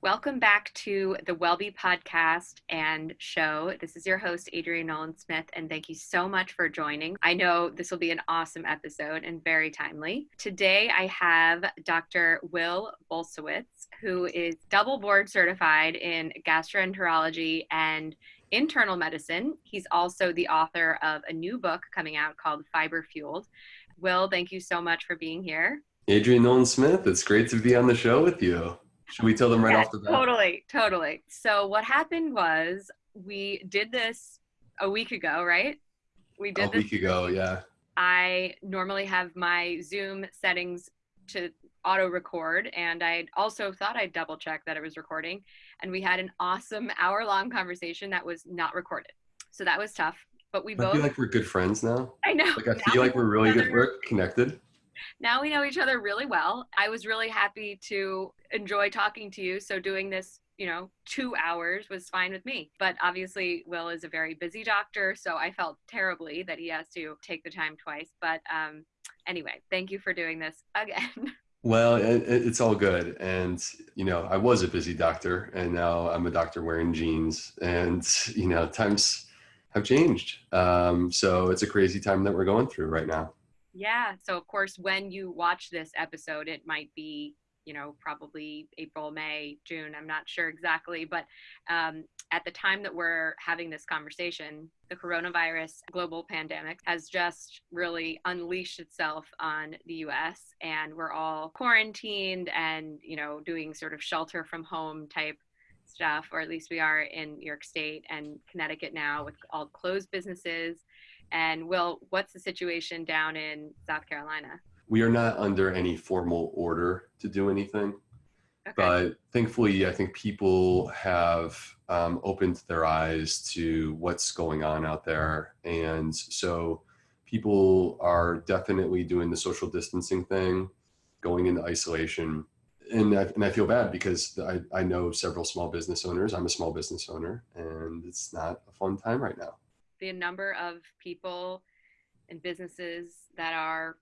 Welcome back to the Wellbe podcast and show. This is your host, Adrienne Nolan Smith, and thank you so much for joining. I know this will be an awesome episode and very timely. Today, I have Dr. Will Bulsiewicz, who is double board certified in gastroenterology and internal medicine. He's also the author of a new book coming out called Fiber Fueled. Will, thank you so much for being here. Adrienne Nolan Smith, it's great to be on the show with you. Should we tell them right off the bat? Totally, totally. So what happened was we did this a week ago, right? We did a this week ago, yeah. I normally have my Zoom settings to auto record, and I also thought I'd double check that it was recording. And we had an awesome hour long conversation that was not recorded. So that was tough. But we I both. I feel like we're good friends now. I know. Like I feel like we're really good. We're connected now we know each other really well. I was really happy to enjoy talking to you. So doing this, you know, two hours was fine with me. But obviously, Will is a very busy doctor. So I felt terribly that he has to take the time twice. But um, anyway, thank you for doing this again. Well, it, it's all good. And, you know, I was a busy doctor and now I'm a doctor wearing jeans. And, you know, times have changed. Um, so it's a crazy time that we're going through right now. Yeah. So, of course, when you watch this episode, it might be, you know, probably April, May, June. I'm not sure exactly. But um, at the time that we're having this conversation, the coronavirus global pandemic has just really unleashed itself on the US. And we're all quarantined and, you know, doing sort of shelter from home type stuff, or at least we are in New York State and Connecticut now with all closed businesses and Will, what's the situation down in South Carolina? We are not under any formal order to do anything. Okay. But thankfully, I think people have um, opened their eyes to what's going on out there. And so people are definitely doing the social distancing thing, going into isolation. And I, and I feel bad because I, I know several small business owners. I'm a small business owner, and it's not a fun time right now the number of people and businesses that are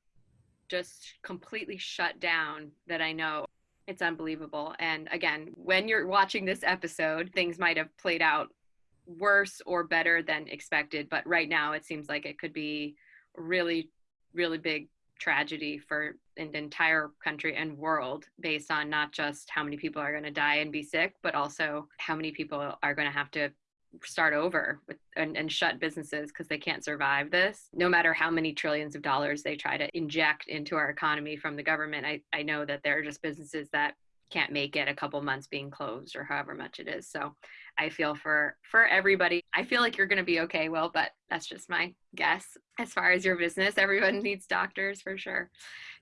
just completely shut down that I know. It's unbelievable. And again, when you're watching this episode, things might have played out worse or better than expected. But right now, it seems like it could be really, really big tragedy for an entire country and world based on not just how many people are going to die and be sick, but also how many people are going to have to start over with, and, and shut businesses because they can't survive this. No matter how many trillions of dollars they try to inject into our economy from the government, I, I know that there are just businesses that can't make it a couple months being closed or however much it is. So I feel for for everybody. I feel like you're going to be okay, well, but that's just my guess. As far as your business, everyone needs doctors for sure.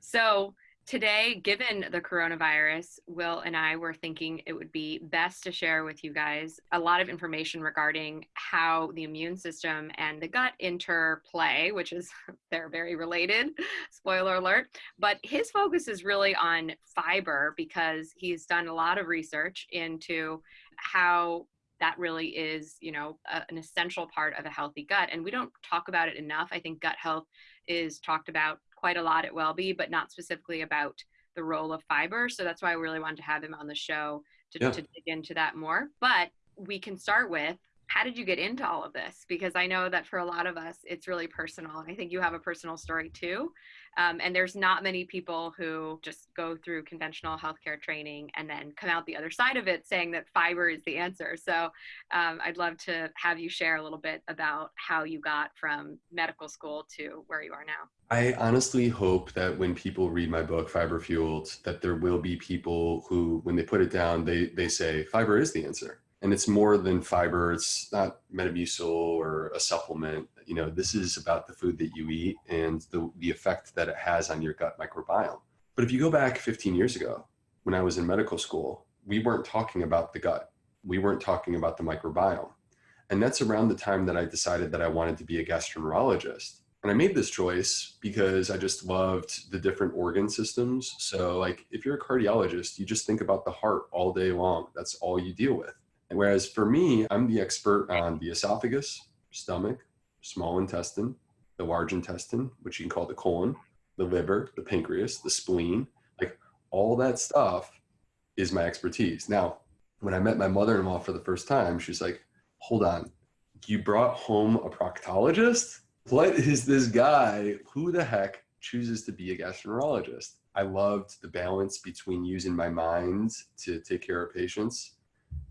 So Today, given the coronavirus, Will and I were thinking it would be best to share with you guys a lot of information regarding how the immune system and the gut interplay, which is they're very related, spoiler alert. But his focus is really on fiber because he's done a lot of research into how that really is, you know, a, an essential part of a healthy gut. And we don't talk about it enough. I think gut health is talked about quite a lot at Wellbe, but not specifically about the role of fiber. So that's why I really wanted to have him on the show to, yeah. to dig into that more. But we can start with how did you get into all of this? Because I know that for a lot of us, it's really personal. And I think you have a personal story too. Um, and there's not many people who just go through conventional healthcare training and then come out the other side of it saying that fiber is the answer. So um, I'd love to have you share a little bit about how you got from medical school to where you are now. I honestly hope that when people read my book, Fiber Fueled, that there will be people who, when they put it down, they, they say, fiber is the answer and it's more than fiber. It's not Metamucil or a supplement. You know, this is about the food that you eat and the, the effect that it has on your gut microbiome. But if you go back 15 years ago, when I was in medical school, we weren't talking about the gut. We weren't talking about the microbiome. And that's around the time that I decided that I wanted to be a gastroenterologist. And I made this choice because I just loved the different organ systems. So like if you're a cardiologist, you just think about the heart all day long. That's all you deal with. Whereas for me, I'm the expert on the esophagus, stomach, small intestine, the large intestine, which you can call the colon, the liver, the pancreas, the spleen, like all that stuff is my expertise. Now, when I met my mother in law for the first time, she's like, hold on, you brought home a proctologist? What is this guy? Who the heck chooses to be a gastroenterologist? I loved the balance between using my mind to take care of patients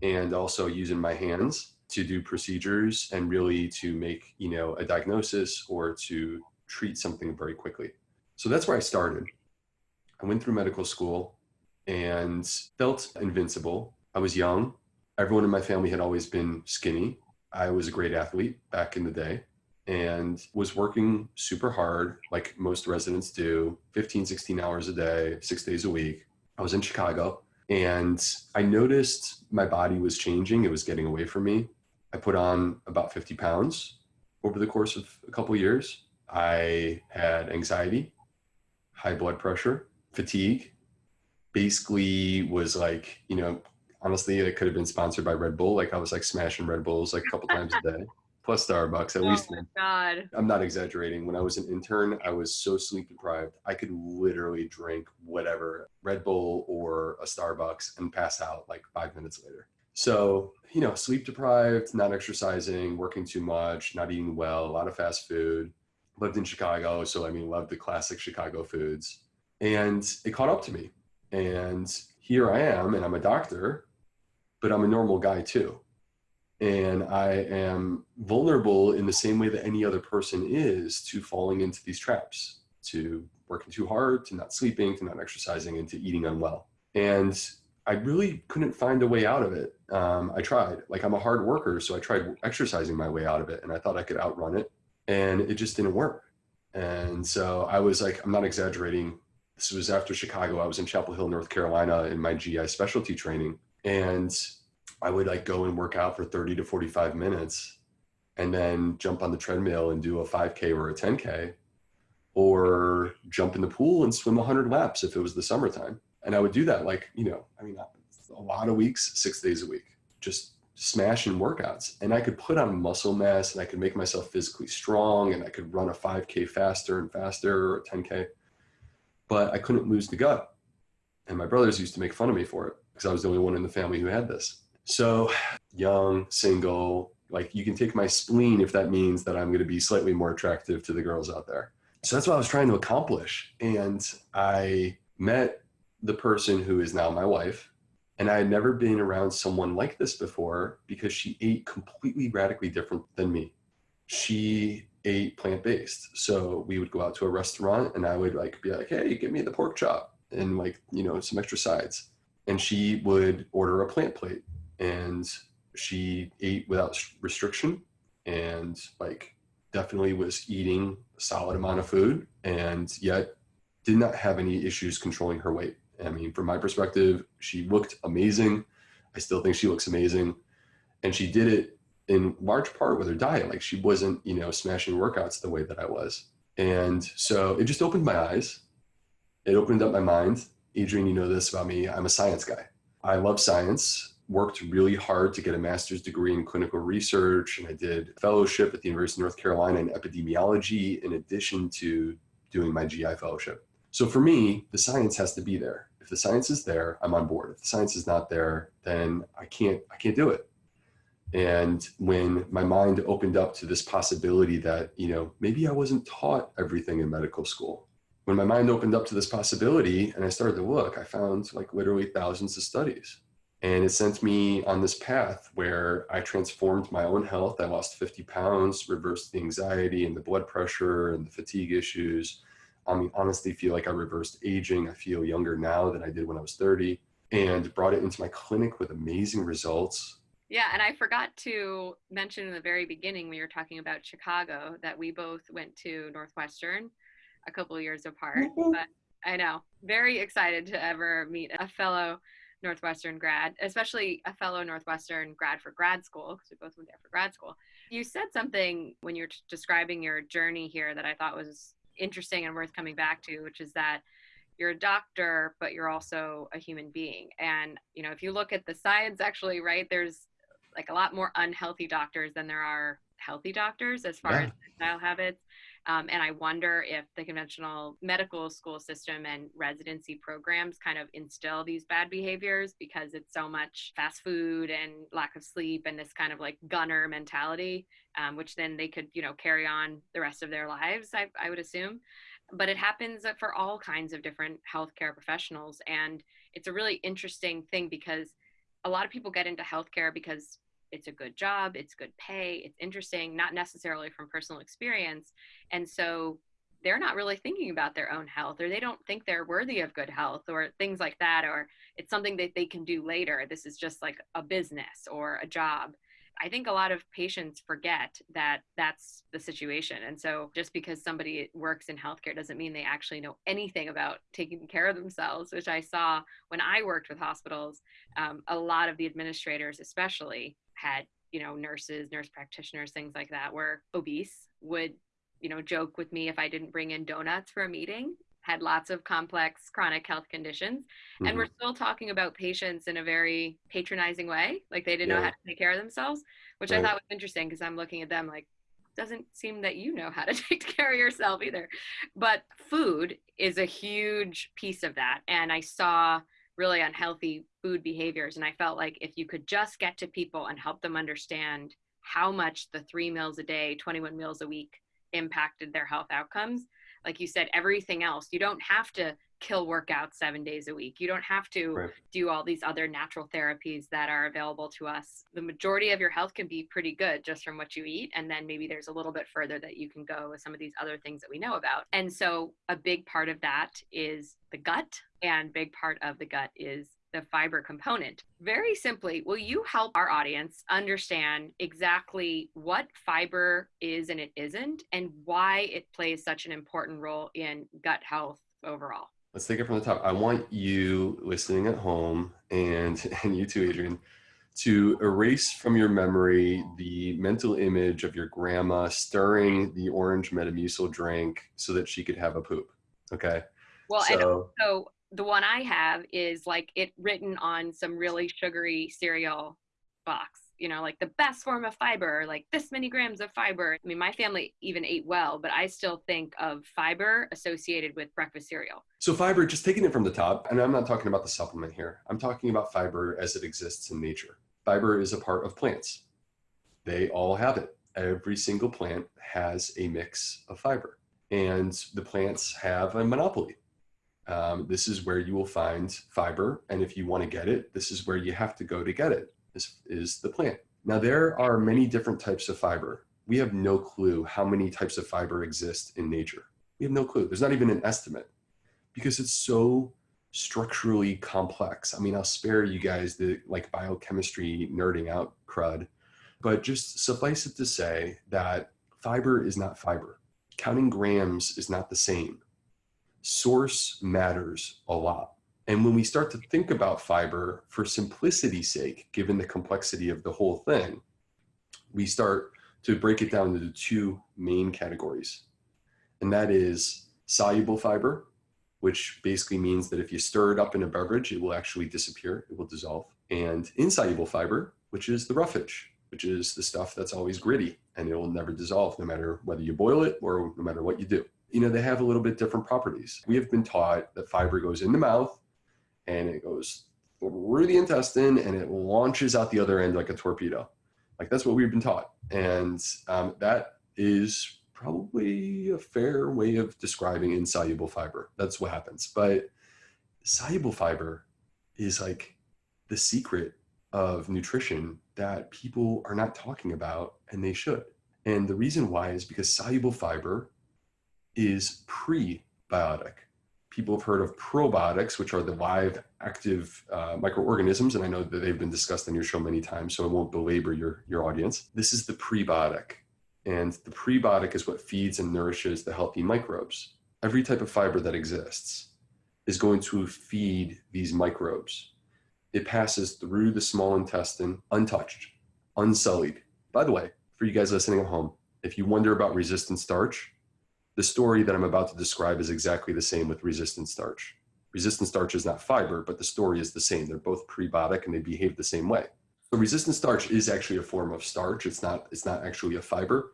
and also using my hands to do procedures and really to make, you know, a diagnosis or to treat something very quickly. So that's where I started. I went through medical school and felt invincible. I was young. Everyone in my family had always been skinny. I was a great athlete back in the day and was working super hard, like most residents do 15, 16 hours a day, six days a week. I was in Chicago and I noticed my body was changing. It was getting away from me. I put on about 50 pounds over the course of a couple of years. I had anxiety, high blood pressure, fatigue. Basically, was like, you know, honestly, it could have been sponsored by Red Bull. Like I was like smashing Red Bulls like a couple times a day, plus Starbucks at oh least. God. I'm not exaggerating. When I was an intern, I was so sleep deprived. I could literally drink whatever Red Bull or a Starbucks and pass out like five minutes later. So, you know, sleep deprived, not exercising, working too much, not eating well, a lot of fast food. Lived in Chicago. So, I mean, loved the classic Chicago foods. And it caught up to me. And here I am, and I'm a doctor, but I'm a normal guy too and I am vulnerable in the same way that any other person is to falling into these traps, to working too hard, to not sleeping, to not exercising, and to eating unwell. And I really couldn't find a way out of it. Um, I tried, like I'm a hard worker, so I tried exercising my way out of it, and I thought I could outrun it, and it just didn't work. And so I was like, I'm not exaggerating. This was after Chicago. I was in Chapel Hill, North Carolina, in my GI specialty training, and I would like go and work out for 30 to 45 minutes and then jump on the treadmill and do a 5K or a 10K or jump in the pool and swim 100 laps if it was the summertime. And I would do that like, you know, I mean, a lot of weeks, six days a week, just smashing workouts. And I could put on muscle mass and I could make myself physically strong and I could run a 5K faster and faster or a 10K. But I couldn't lose the gut. And my brothers used to make fun of me for it because I was the only one in the family who had this. So, young, single, like you can take my spleen if that means that I'm going to be slightly more attractive to the girls out there. So that's what I was trying to accomplish. And I met the person who is now my wife. And I had never been around someone like this before because she ate completely radically different than me. She ate plant based. So we would go out to a restaurant and I would like be like, hey, give me the pork chop and like, you know, some extra sides. And she would order a plant plate and she ate without restriction and like definitely was eating a solid amount of food and yet did not have any issues controlling her weight. I mean, from my perspective, she looked amazing. I still think she looks amazing. And she did it in large part with her diet. Like she wasn't, you know, smashing workouts the way that I was. And so it just opened my eyes. It opened up my mind. Adrienne, you know this about me. I'm a science guy. I love science worked really hard to get a master's degree in clinical research and I did a fellowship at the University of North Carolina in epidemiology in addition to doing my GI fellowship. So for me, the science has to be there. If the science is there, I'm on board. If the science is not there, then I can't I can't do it. And when my mind opened up to this possibility that, you know, maybe I wasn't taught everything in medical school. When my mind opened up to this possibility and I started to look, I found like literally thousands of studies and it sent me on this path where I transformed my own health. I lost 50 pounds, reversed the anxiety and the blood pressure and the fatigue issues. I mean, honestly, feel like I reversed aging. I feel younger now than I did when I was 30 and brought it into my clinic with amazing results. Yeah, and I forgot to mention in the very beginning when you were talking about Chicago that we both went to Northwestern a couple years apart. Mm-hmm. But I know, very excited to ever meet a fellow Northwestern grad, especially a fellow Northwestern grad for grad school, because we both went there for grad school. You said something when you're describing your journey here that I thought was interesting and worth coming back to, which is that you're a doctor, but you're also a human being. And, you know, if you look at the science, actually, right, there's like a lot more unhealthy doctors than there are healthy doctors as far yeah. as lifestyle habits. Um, and I wonder if the conventional medical school system and residency programs kind of instill these bad behaviors because it's so much fast food and lack of sleep and this kind of like gunner mentality, um, which then they could, you know, carry on the rest of their lives, I, I would assume. But it happens for all kinds of different healthcare professionals. And it's a really interesting thing because a lot of people get into healthcare because it's a good job, it's good pay, it's interesting, not necessarily from personal experience. And so they're not really thinking about their own health or they don't think they're worthy of good health or things like that or it's something that they can do later. This is just like a business or a job. I think a lot of patients forget that that's the situation. And so just because somebody works in healthcare doesn't mean they actually know anything about taking care of themselves, which I saw when I worked with hospitals. Um, a lot of the administrators, especially, had you know nurses nurse practitioners things like that were obese would you know joke with me if i didn't bring in donuts for a meeting had lots of complex chronic health conditions mm-hmm. and we're still talking about patients in a very patronizing way like they didn't yeah. know how to take care of themselves which right. i thought was interesting because i'm looking at them like doesn't seem that you know how to take care of yourself either but food is a huge piece of that and i saw really unhealthy food behaviors. And I felt like if you could just get to people and help them understand how much the three meals a day, 21 meals a week impacted their health outcomes, like you said, everything else, you don't have to kill workouts seven days a week. You don't have to right. do all these other natural therapies that are available to us. The majority of your health can be pretty good just from what you eat. And then maybe there's a little bit further that you can go with some of these other things that we know about. And so a big part of that is the gut, and big part of the gut is the fiber component. Very simply, will you help our audience understand exactly what fiber is and it isn't, and why it plays such an important role in gut health overall? Let's take it from the top. I want you listening at home and and you too, Adrienne, to erase from your memory the mental image of your grandma stirring the orange Metamucil drink so that she could have a poop. Okay. Well, so, so the one I have is like it written on some really sugary cereal box you know, like the best form of fiber, like this many grams of fiber. I mean, my family even ate well, but I still think of fiber associated with breakfast cereal. So, fiber, just taking it from the top, and I'm not talking about the supplement here, I'm talking about fiber as it exists in nature. Fiber is a part of plants, they all have it. Every single plant has a mix of fiber, and the plants have a monopoly. Um, this is where you will find fiber, and if you want to get it, this is where you have to go to get it is, is the plant. Now, there are many different types of fiber. We have no clue how many types of fiber exist in nature. We have no clue. There's not even an estimate because it's so structurally complex. I mean, I'll spare you guys the like biochemistry nerding out crud, but just suffice it to say that fiber is not fiber. Counting grams is not the same. Source matters a lot. And when we start to think about fiber for simplicity's sake, given the complexity of the whole thing, we start to break it down into two main categories. And that is soluble fiber, which basically means that if you stir it up in a beverage, it will actually disappear, it will dissolve. And insoluble fiber, which is the roughage, which is the stuff that's always gritty and it will never dissolve no matter whether you boil it or no matter what you do. You know, they have a little bit different properties. We have been taught that fiber goes in the mouth and it goes through the intestine and it launches out the other end like a torpedo. Like that's what we've been taught. And um, that is probably a fair way of describing insoluble fiber. That's what happens. But soluble fiber is like the secret of nutrition that people are not talking about and they should. And the reason why is because soluble fiber is prebiotic people have heard of probiotics, which are the live active uh, microorganisms. And I know that they've been discussed on your show many times, so I won't belabor your, your audience. This is the prebiotic. And the prebiotic is what feeds and nourishes the healthy microbes. Every type of fiber that exists is going to feed these microbes. It passes through the small intestine untouched, unsullied. By the way, for you guys listening at home, if you wonder about resistant starch, the story that I'm about to describe is exactly the same with resistant starch. Resistant starch is not fiber, but the story is the same. They're both prebiotic and they behave the same way. So resistant starch is actually a form of starch. It's not, it's not actually a fiber,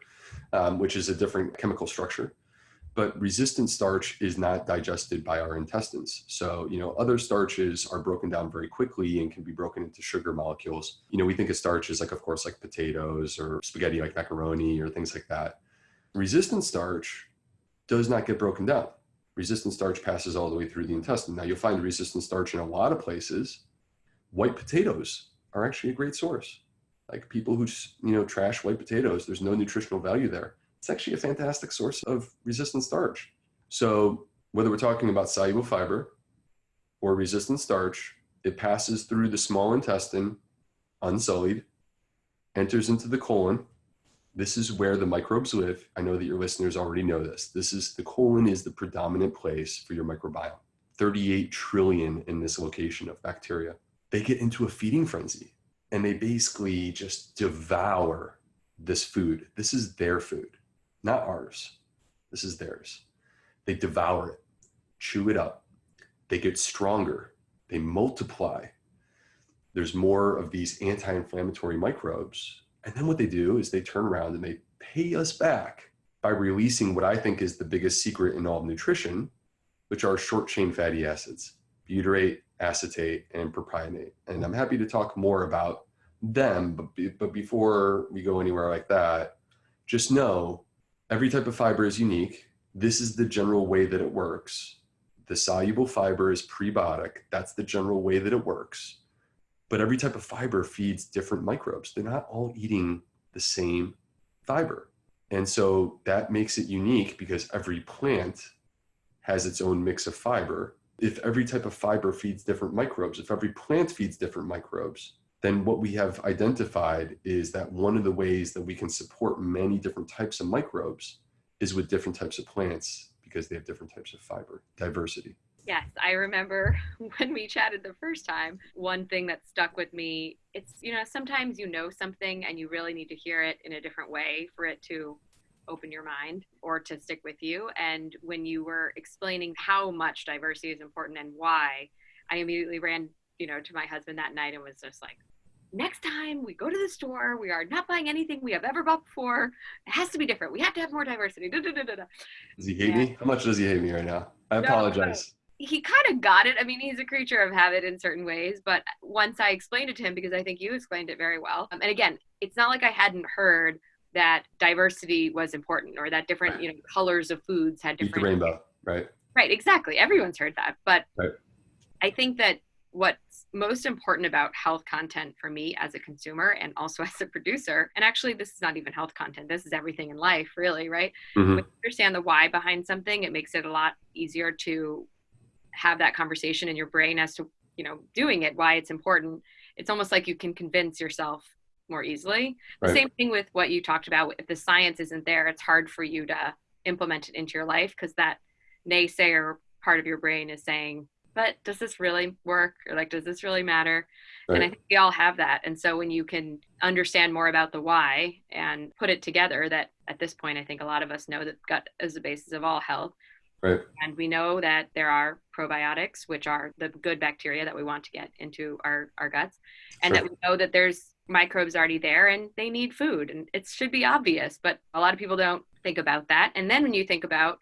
um, which is a different chemical structure. but resistant starch is not digested by our intestines. So, you know, other starches are broken down very quickly and can be broken into sugar molecules. You know, we think of starch as like, of course, like potatoes or spaghetti like macaroni or things like that. Resistant starch does not get broken down. Resistant starch passes all the way through the intestine. Now, you'll find resistant starch in a lot of places. White potatoes are actually a great source. Like people who, you know, trash white potatoes, there's no nutritional value there it's actually a fantastic source of resistant starch. So whether we're talking about soluble fiber or resistant starch, it passes through the small intestine unsullied, enters into the colon. This is where the microbes live. I know that your listeners already know this. This is the colon is the predominant place for your microbiome. 38 trillion in this location of bacteria. They get into a feeding frenzy and they basically just devour this food. This is their food not ours. This is theirs. They devour it, chew it up. They get stronger. They multiply. There's more of these anti inflammatory microbes. And then what they do is they turn around and they pay us back by releasing what I think is the biggest secret in all nutrition, which are short chain fatty acids butyrate, acetate, and propionate. And I'm happy to talk more about them. But, be, but before we go anywhere like that, just know Every type of fiber is unique. This is the general way that it works. The soluble fiber is prebiotic. That's the general way that it works. But every type of fiber feeds different microbes. They're not all eating the same fiber. And so that makes it unique because every plant has its own mix of fiber. If every type of fiber feeds different microbes, if every plant feeds different microbes, then what we have identified is that one of the ways that we can support many different types of microbes is with different types of plants because they have different types of fiber diversity. Yes, I remember when we chatted the first time, one thing that stuck with me, it's, you know, sometimes you know something and you really need to hear it in a different way for it to open your mind or to stick with you. And when you were explaining how much diversity is important and why, I immediately ran, you know, to my husband that night and was just like, next time we go to the store, we are not buying anything we have ever bought before. It has to be different. We have to have more diversity. Da, da, da, does he hate me? How much does he hate me right now? I apologize. He kind of got it. I mean, he's a creature of habit in certain ways, but once I explained it to him, because I think you explained it very well. Um, and again, it's not like I hadn't heard that diversity was important or that different, right. you know, colors of foods had different. Eat the rainbow, right? Right, exactly. Everyone's heard that. But right. I think that what's most important about health content for me as a consumer and also as a producer and actually this is not even health content this is everything in life really right mm-hmm. when you understand the why behind something it makes it a lot easier to have that conversation in your brain as to you know doing it why it's important it's almost like you can convince yourself more easily right. the same thing with what you talked about if the science isn't there it's hard for you to implement it into your life because that naysayer part of your brain is saying but does this really work or like does this really matter right. and i think we all have that and so when you can understand more about the why and put it together that at this point i think a lot of us know that gut is the basis of all health right and we know that there are probiotics which are the good bacteria that we want to get into our our guts and sure. that we know that there's microbes already there and they need food and it should be obvious but a lot of people don't think about that and then when you think about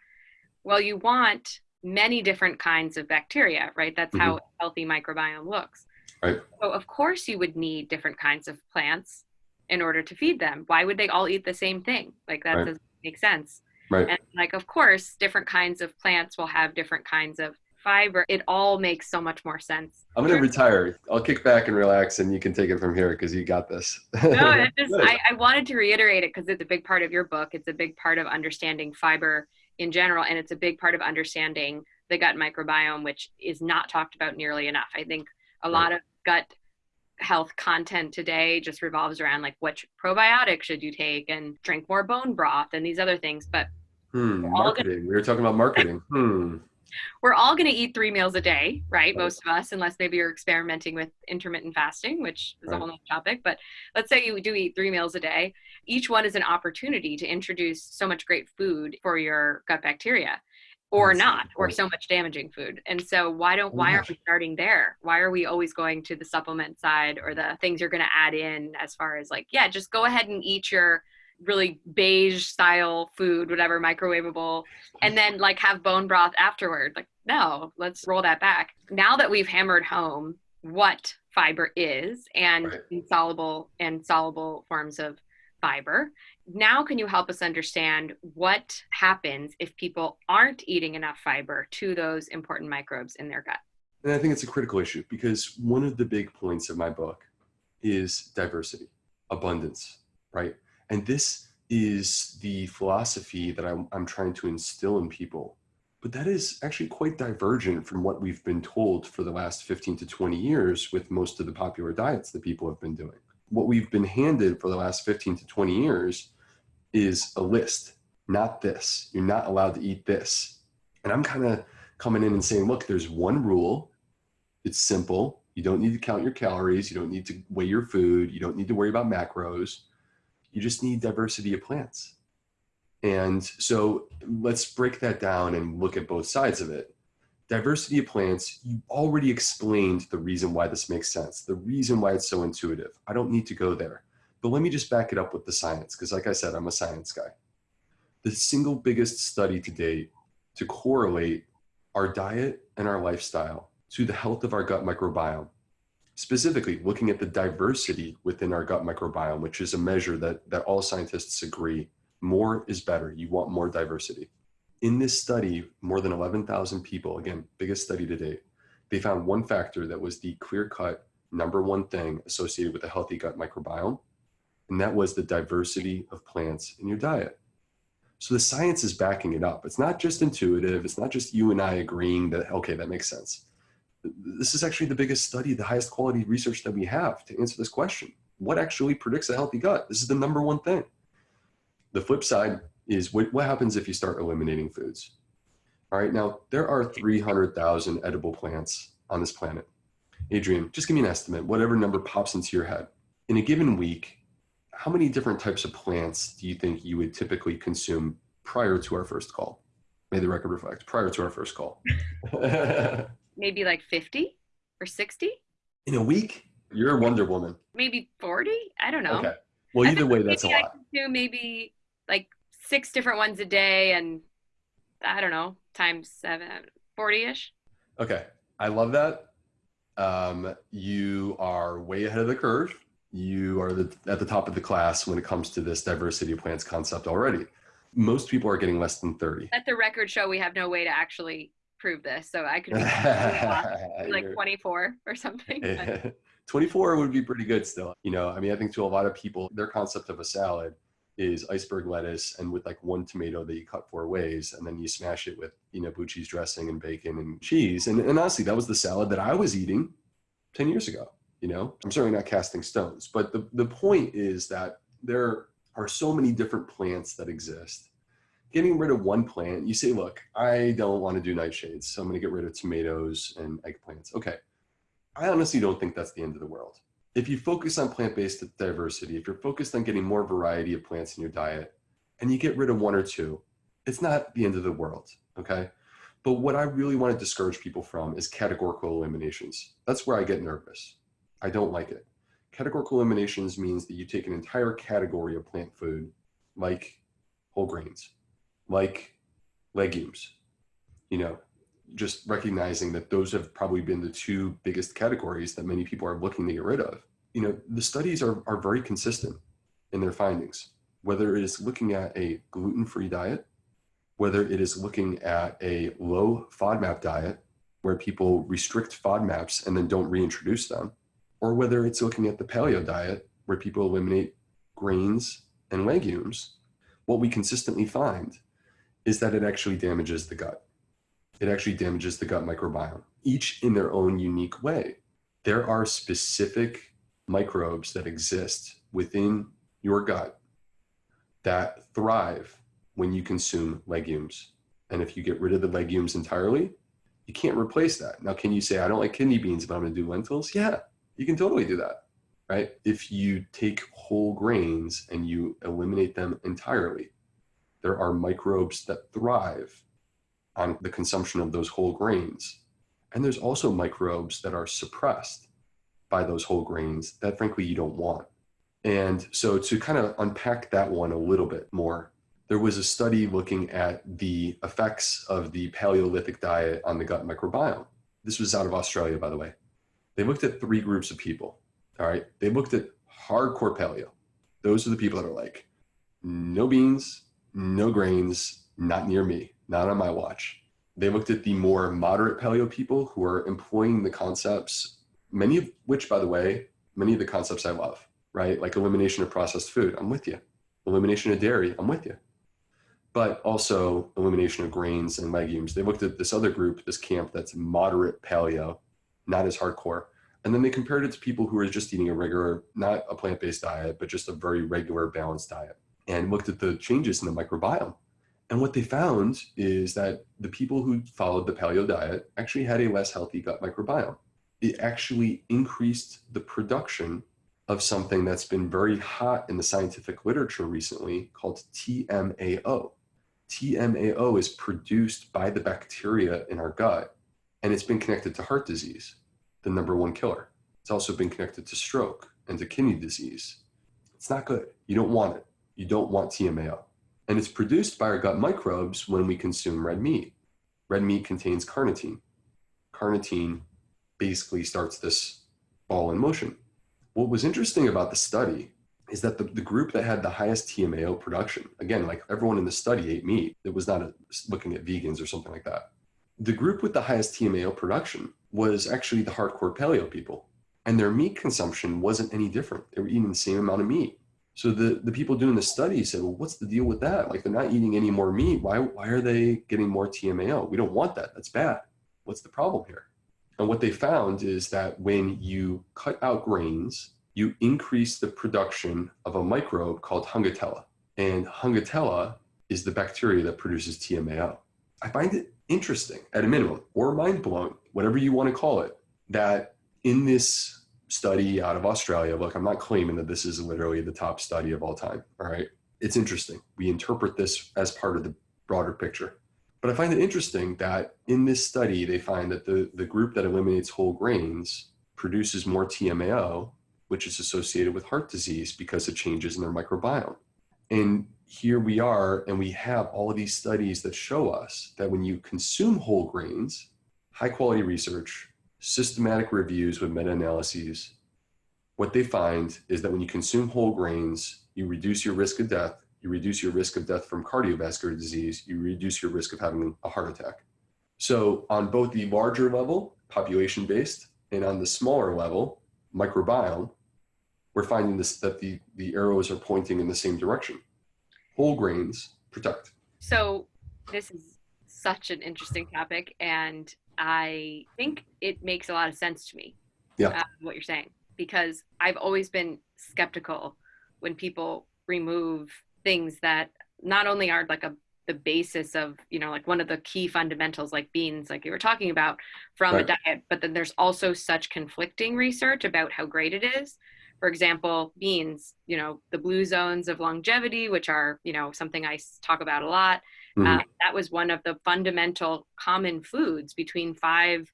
well you want many different kinds of bacteria, right? That's mm-hmm. how a healthy microbiome looks. Right. So of course you would need different kinds of plants in order to feed them. Why would they all eat the same thing? Like that right. doesn't make sense. Right. And like of course different kinds of plants will have different kinds of fiber. It all makes so much more sense. I'm gonna retire. I'll kick back and relax, and you can take it from here because you got this. no, it just I, I wanted to reiterate it because it's a big part of your book. It's a big part of understanding fiber in general and it's a big part of understanding the gut microbiome which is not talked about nearly enough i think a lot of gut health content today just revolves around like which probiotic should you take and drink more bone broth and these other things but hmm, marketing we were talking about marketing hmm we're all going to eat three meals a day, right? Most of us, unless maybe you're experimenting with intermittent fasting, which is right. a whole other topic. But let's say you do eat three meals a day. Each one is an opportunity to introduce so much great food for your gut bacteria or That's not or so much damaging food and so why don't why aren't we starting there why are we always going to the supplement side or the things you're going to add in as far as like yeah just go ahead and eat your really beige style food, whatever, microwavable, and then like have bone broth afterward. Like, no, let's roll that back. Now that we've hammered home what fiber is and right. insoluble and soluble forms of fiber, now can you help us understand what happens if people aren't eating enough fiber to those important microbes in their gut? And I think it's a critical issue because one of the big points of my book is diversity, abundance, right? And this is the philosophy that I'm, I'm trying to instill in people. But that is actually quite divergent from what we've been told for the last 15 to 20 years with most of the popular diets that people have been doing. What we've been handed for the last 15 to 20 years is a list, not this. You're not allowed to eat this. And I'm kind of coming in and saying, look, there's one rule. It's simple. You don't need to count your calories. You don't need to weigh your food. You don't need to worry about macros. You just need diversity of plants. And so let's break that down and look at both sides of it. Diversity of plants, you already explained the reason why this makes sense, the reason why it's so intuitive. I don't need to go there. But let me just back it up with the science, because like I said, I'm a science guy. The single biggest study to date to correlate our diet and our lifestyle to the health of our gut microbiome, specifically looking at the diversity within our gut microbiome, which is a measure that, that all scientists agree more is better. You want more diversity. In this study, more than 11,000 people, again, biggest study to date, they found one factor that was the clear cut number one thing associated with a healthy gut microbiome, and that was the diversity of plants in your diet. So the science is backing it up. It's not just intuitive. It's not just you and I agreeing that, okay, that makes sense. This is actually the biggest study, the highest quality research that we have to answer this question. What actually predicts a healthy gut? This is the number one thing. The flip side is what, what happens if you start eliminating foods? All right, now there are 300,000 edible plants on this planet. Adrienne, just give me an estimate, whatever number pops into your head. In a given week, how many different types of plants do you think you would typically consume prior to our first call? May the record reflect, prior to our first call. Maybe like 50 or 60? In a week? You're a Wonder Woman. Maybe 40? I don't know. Okay. Well, either way, that's a lot. I do maybe like six different ones a day and I don't know, times seven, 40 ish. Okay. I love that. Um, you are way ahead of the curve you are the, at the top of the class when it comes to this diversity of plants concept already. Most people are getting less than 30. Let the record show we have no way to actually prove this. So I could be like 24 or something. 24 would be pretty good still. You know, I mean, I think to a lot of people, their concept of a salad is iceberg lettuce and with like one tomato that you cut four ways and then you smash it with, you know, blue cheese dressing and bacon and cheese. And, and honestly, that was the salad that I was eating 10 years ago you know i'm certainly not casting stones but the, the point is that there are so many different plants that exist getting rid of one plant you say look i don't want to do nightshades so i'm going to get rid of tomatoes and eggplants. Okay. I honestly don't think that's the end of the world. If you focus on plant-based diversity if you're focused on getting more variety of plants in your diet and you get rid of one or two it's not the end of the world okay? But what i really want to discourage people from is categorical eliminations. That's where i get nervous. I don't like it. Categorical eliminations means that you take an entire category of plant food, like whole grains, like legumes, you know, just recognizing that those have probably been the two biggest categories that many people are looking to get rid of. You know, the studies are, are very consistent in their findings, whether it is looking at a gluten-free diet, whether it is looking at a low FODMAP diet, where people restrict FODMAPs and then don't reintroduce them, or whether it's looking at the paleo diet where people eliminate grains and legumes, what we consistently find is that it actually damages the gut. It actually damages the gut microbiome, each in their own unique way. There are specific microbes that exist within your gut that thrive when you consume legumes. And if you get rid of the legumes entirely, you can't replace that. Now, can you say, I don't like kidney beans, but I'm going to do lentils? Yeah, you can totally do that, right? If you take whole grains and you eliminate them entirely, there are microbes that thrive on the consumption of those whole grains. And there's also microbes that are suppressed by those whole grains that frankly you don't want. And so to kind of unpack that one a little bit more, there was a study looking at the effects of the Paleolithic diet on the gut microbiome. This was out of Australia, by the way. They looked at three groups of people. All right. They looked at hardcore paleo. Those are the people that are like, no beans, no grains, not near me, not on my watch. They looked at the more moderate paleo people who are employing the concepts, many of which, by the way, many of the concepts I love, right? Like elimination of processed food, I'm with you. Elimination of dairy, I'm with you. But also elimination of grains and legumes. They looked at this other group, this camp that's moderate paleo, not as hardcore. And then they compared it to people who are just eating a regular, not a plant based diet, but just a very regular balanced diet and looked at the changes in the microbiome. And what they found is that the people who followed the paleo diet actually had a less healthy gut microbiome. It actually increased the production of something that's been very hot in the scientific literature recently called TMAO. TMAO is produced by the bacteria in our gut, and it's been connected to heart disease, the number one killer. It's also been connected to stroke and to kidney disease. It's not good. You don't want it you don't want TMAO. And it's produced by our gut microbes when we consume red meat. Red meat contains carnitine. Carnitine basically starts this ball in motion. What was interesting about the study is that the, the group that had the highest TMAO production, again, like everyone in the study ate meat, it was not a, looking at vegans or something like that. The group with the highest TMAO production was actually the hardcore paleo people. And their meat consumption wasn't any different. They were eating the same amount of meat. So the, the people doing the study said, well, what's the deal with that? Like they're not eating any more meat. Why, why are they getting more TMAO? We don't want that. That's bad. What's the problem here? And what they found is that when you cut out grains, you increase the production of a microbe called Hungatella. And Hungatella is the bacteria that produces TMAO. I find it interesting at a minimum, or mind blowing, whatever you want to call it, that in this study out of Australia. Look, I'm not claiming that this is literally the top study of all time. All right. It's interesting. We interpret this as part of the broader picture. But I find it interesting that in this study, they find that the, the group that eliminates whole grains produces more TMAO, which is associated with heart disease because of changes in their microbiome. And here we are, and we have all of these studies that show us that when you consume whole grains, high quality research, systematic reviews with meta-analyses, what they find is that when you consume whole grains, you reduce your risk of death, you reduce your risk of death from cardiovascular disease, you reduce your risk of having a heart attack. So on both the larger level, population-based, and on the smaller level, microbiome, we're finding this that the, the arrows are pointing in the same direction. Whole grains protect. So this is such an interesting topic and I think it makes a lot of sense to me. Yeah. Uh, what you're saying because I've always been skeptical when people remove things that not only are like a the basis of you know like one of the key fundamentals like beans like you were talking about from right. a diet but then there's also such conflicting research about how great it is for example beans you know the blue zones of longevity which are you know something i talk about a lot Mm-hmm. Uh, that was one of the fundamental common foods between five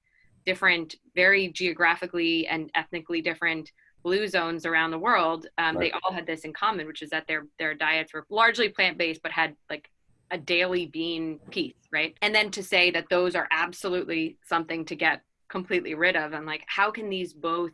different, very geographically and ethnically different blue zones around the world. Um, right. They all had this in common, which is that their their diets were largely plant based, but had like a daily bean piece, right? And then to say that those are absolutely something to get completely rid of, and like, how can these both?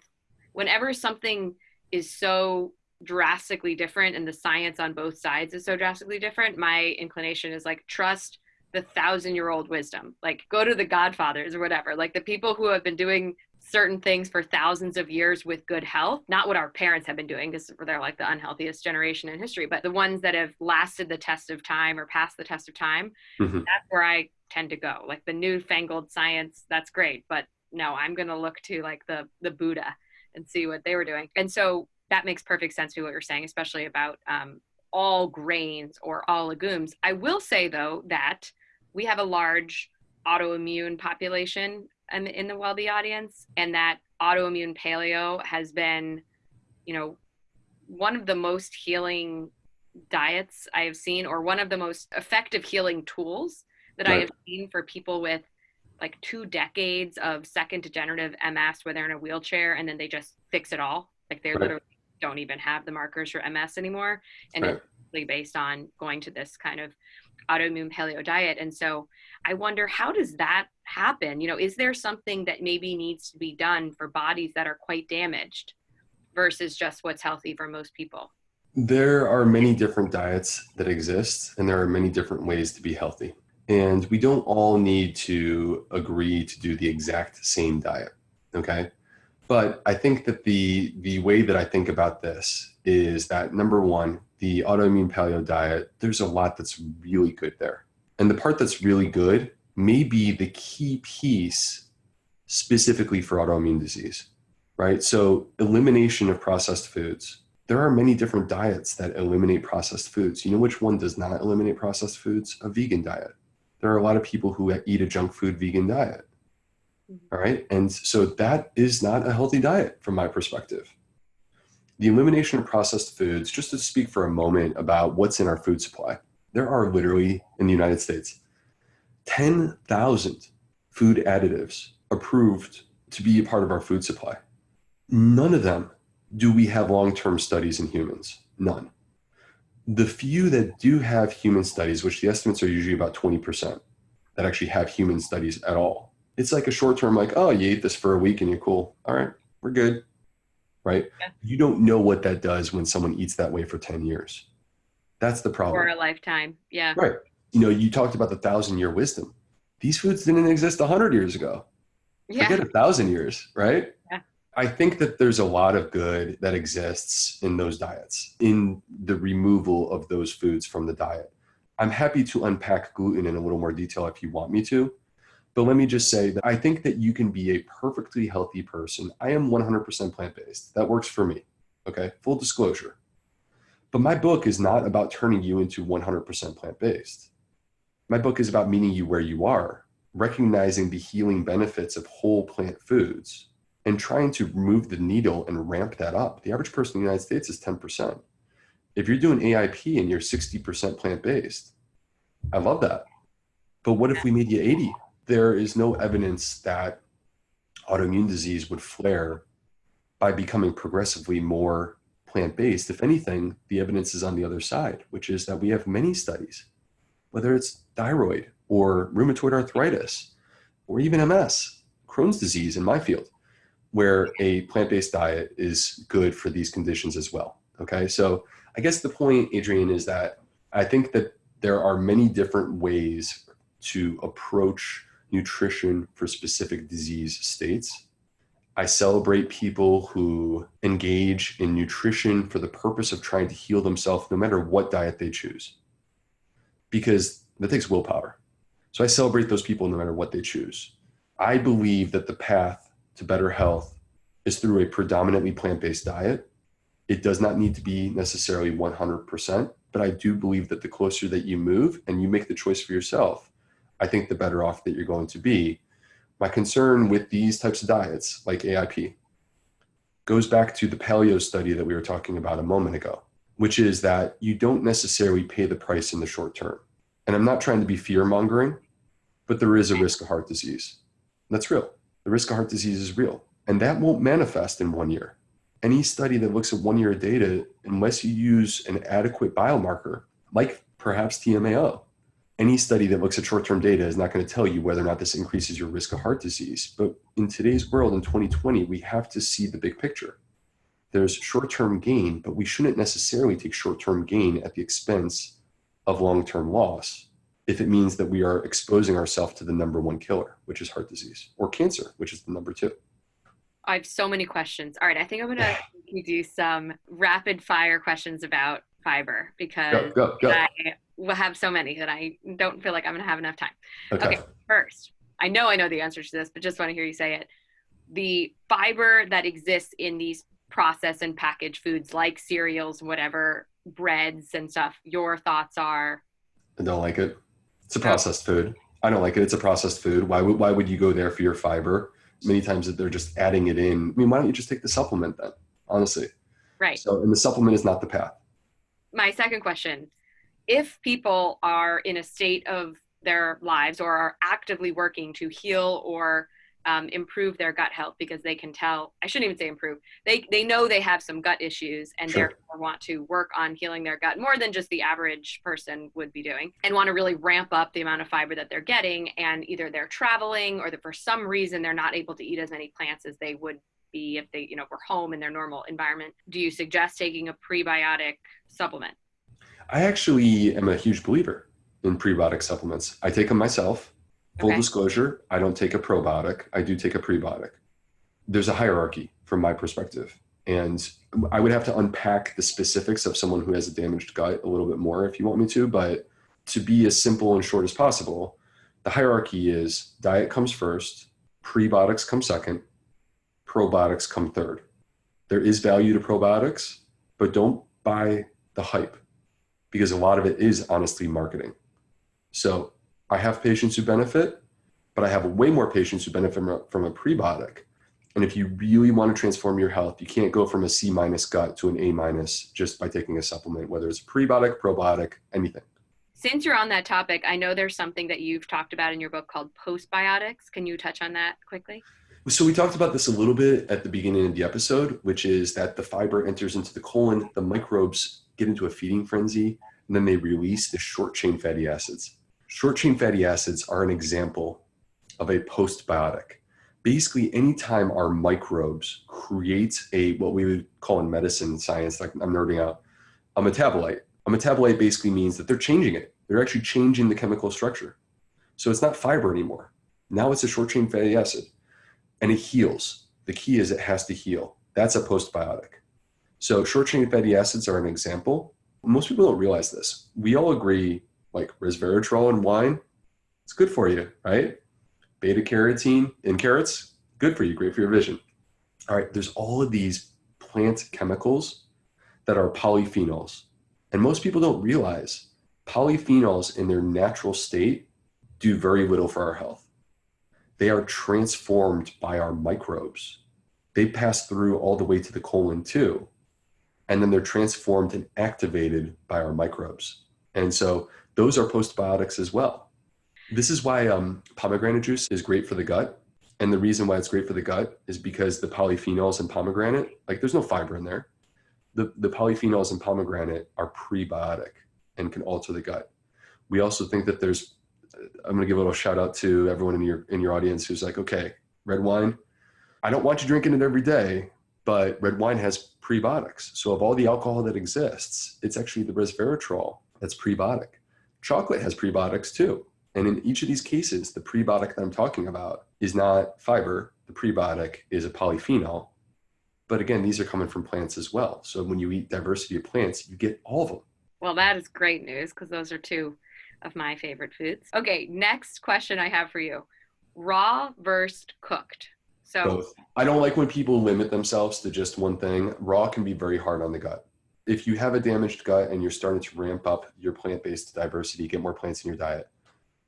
Whenever something is so drastically different and the science on both sides is so drastically different my inclination is like trust the thousand year old wisdom. Like go to the godfathers or whatever. Like the people who have been doing certain things for thousands of years with good health not what our parents have been doing because they're like the unhealthiest generation in history but the ones that have lasted the test of time or passed the test of time mm-hmm. that's where i tend to go. Like the newfangled science that's great but no i'm going to look to like the the buddha and see what they were doing. And so that makes perfect sense to what you're saying, especially about um, all grains or all legumes. I will say though that we have a large autoimmune population in, in the Wellbe audience, and that autoimmune paleo has been, you know, one of the most healing diets I have seen, or one of the most effective healing tools that right. I have seen for people with like two decades of second degenerative MS where they're in a wheelchair and then they just fix it all. Like they're right. literally don't even have the markers for MS anymore. And Right. it's really based on going to this kind of autoimmune paleo diet. And so I wonder how does that happen? You know, is there something that maybe needs to be done for bodies that are quite damaged versus just what's healthy for most people? There are many different diets that exist, and there are many different ways to be healthy. And we don't all need to agree to do the exact same diet. Okay. But I think that the the way that I think about this is that number one, the autoimmune paleo diet, there's a lot that's really good there. And the part that's really good may be the key piece specifically for autoimmune disease. Right. So elimination of processed foods there are many different diets that eliminate processed foods. You know which one does not eliminate processed foods? A vegan diet. There are a lot of people who eat a junk food vegan diet. All right. And so that is not a healthy diet from my perspective. The elimination of processed foods, just to speak for a moment about what's in our food supply, there are literally in the United States 10,000 food additives approved to be a part of our food supply. None of them do we have long-term studies in humans? None. The few that do have human studies, which the estimates are usually about 20%, that actually have human studies at all. It's like a short-term, like, oh, you eat this for a week and you're cool. All right, we're good. Right? Yeah. You don't know what that does when someone eats that way for 10 years. That's the problem. For a lifetime. Yeah. Right. You know, you talked about the thousand year wisdom. These foods didn't exist a hundred years ago. Yeah. Forget a thousand years, right? Yeah. I think that there's a lot of good that exists in those diets, in the removal of those foods from the diet. I'm happy to unpack gluten in a little more detail if you want me to. But let me just say that I think that you can be a perfectly healthy person. I am 100% plant based. That works for me. Okay. Full disclosure. But my book is not about turning you into 100% plant based. My book is about meeting you where you are, recognizing the healing benefits of whole plant foods, and trying to move the needle and ramp that up. The average person in the United States is 10%. If you're doing AIP and you're 60% plant based, I love that. But what if we made you 80? There is no evidence that autoimmune disease would flare by becoming progressively more plant based. If anything, the evidence is on the other side, which is that we have many studies, whether it's thyroid or rheumatoid arthritis or even MS, Crohn's disease in my field, where a plant based diet is good for these conditions as well. Okay. So I guess the point, Adrienne, is that I think that there are many different ways to approach nutrition for specific disease states. I celebrate people who engage in nutrition for the purpose of trying to heal themselves, no matter what diet they choose, because that takes willpower. So I celebrate those people no matter what they choose. I believe that the path to better health is through a predominantly plant based diet. It does not need to be necessarily 100%, but I do believe that the closer that you move and you make the choice for yourself, I think the better off that you're going to be. My concern with these types of diets, like AIP, goes back to the paleo study that we were talking about a moment ago, which is that you don't necessarily pay the price in the short term. And I'm not trying to be fear mongering, but there is a risk of heart disease. That's real. The risk of heart disease is real. And that won't manifest in one year. Any study that looks at one year of data, unless you use an adequate biomarker, like perhaps TMAO, any study that looks at short-term data is not going to tell you whether or not this increases your risk of heart disease. But in today's world, in 2020, we have to see the big picture. There's short-term gain, but we shouldn't necessarily take short-term gain at the expense of long-term loss if it means that we are exposing ourselves to the number one killer, which is heart disease, or cancer, which is the number two. I have so many questions. All right, I think I'm gonna do some rapid fire questions about fiber because Go, go, go. I will have so many that I don't feel like I'm gonna have enough time. Okay. Okay. First, I know I know the answer to this, but just want to hear you say it. The fiber that exists in these processed and packaged foods like cereals, whatever, breads and stuff, your thoughts are I don't like it. It's a processed food. I don't like it. It's a processed food. Why would why would you go there for your fiber? Many times that they're just adding it in. I mean, why don't you just take the supplement then? Honestly. right. So, and the supplement is not the path. My second question if people are in a state of their lives or are actively working to heal or um, improve their gut health because they can tell i shouldn't even say improve they they know they have some gut issues and sure. therefore want to work on healing their gut more than just the average person would be doing and want to really ramp up the amount of fiber that they're getting and either they're traveling or that for some reason they're not able to eat as many plants as they would be if they you know were home in their normal environment do you suggest taking a prebiotic supplement i actually am a huge believer in prebiotic supplements i take them myself Full okay. disclosure, I don't take a probiotic. I do take a prebiotic. There's a hierarchy from my perspective. And I would have to unpack the specifics of someone who has a damaged gut a little bit more if you want me to. But to be as simple and short as possible, the hierarchy is diet comes first, prebiotics come second, probiotics come third. There is value to probiotics, but don't buy the hype because a lot of it is honestly marketing. So I have patients who benefit, but I have way more patients who benefit from a, from a prebiotic. And if you really want to transform your health, you can't go from a C minus gut to an A minus just by taking a supplement, whether it's prebiotic, probiotic, anything. Since you're on that topic, I know there's something that you've talked about in your book called postbiotics. Can you touch on that quickly? So we talked about this a little bit at the beginning of the episode, which is that the fiber enters into the colon, the microbes get into a feeding frenzy, and then they release the short chain fatty acids. Short chain fatty acids are an example of a postbiotic. Basically, anytime our microbes create a what we would call in medicine science, like I'm nerding out, a metabolite. A metabolite basically means that they're changing it. They're actually changing the chemical structure. So it's not fiber anymore. Now it's a short chain fatty acid and it heals. The key is it has to heal. That's a postbiotic. So short chain fatty acids are an example. Most people don't realize this. We all agree like resveratrol in wine, it's good for you, right? Beta carotene in carrots, good for you, great for your vision. All right, there's all of these plant chemicals that are polyphenols. And most people don't realize polyphenols in their natural state do very little for our health. They are transformed by our microbes. They pass through all the way to the colon too. And then they're transformed and activated by our microbes. And so those are postbiotics as well. This is why um, pomegranate juice is great for the gut. And the reason why it's great for the gut is because the polyphenols in pomegranate, like there's no fiber in there. The, the polyphenols in pomegranate are prebiotic and can alter the gut. We also think that there's, I'm going to give a little shout out to everyone in your, in your audience who's like, okay, red wine, I don't want you drinking it every day, but red wine has prebiotics. So of all the alcohol that exists, it's actually the resveratrol that's prebiotic. Chocolate has prebiotics too. And in each of these cases, the prebiotic that I'm talking about is not fiber. The prebiotic is a polyphenol. But again, these are coming from plants as well. So when you eat diversity of plants, you get all of them. Well, that is great news because those are two of my favorite foods. Okay, next question I have for you raw versus cooked. So both. I don't like when people limit themselves to just one thing. Raw can be very hard on the gut if you have a damaged gut and you're starting to ramp up your plant-based diversity, get more plants in your diet,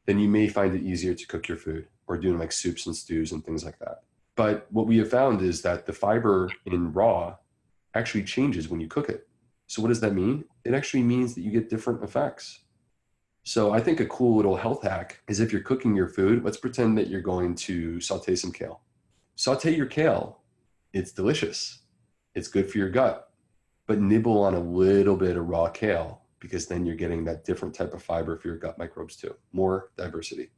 then you may find it easier to cook your food or doing like soups and stews and things like that. But what we have found is that the fiber in raw actually changes when you cook it. So what does that mean? It actually means that you get different effects. So I think a cool little health hack is if you're cooking your food, let's pretend that you're going to saute some kale. Saute your kale. It's delicious. It's good for your gut but nibble on a little bit of raw kale because then you're getting that different type of fiber for your gut microbes too. More diversity.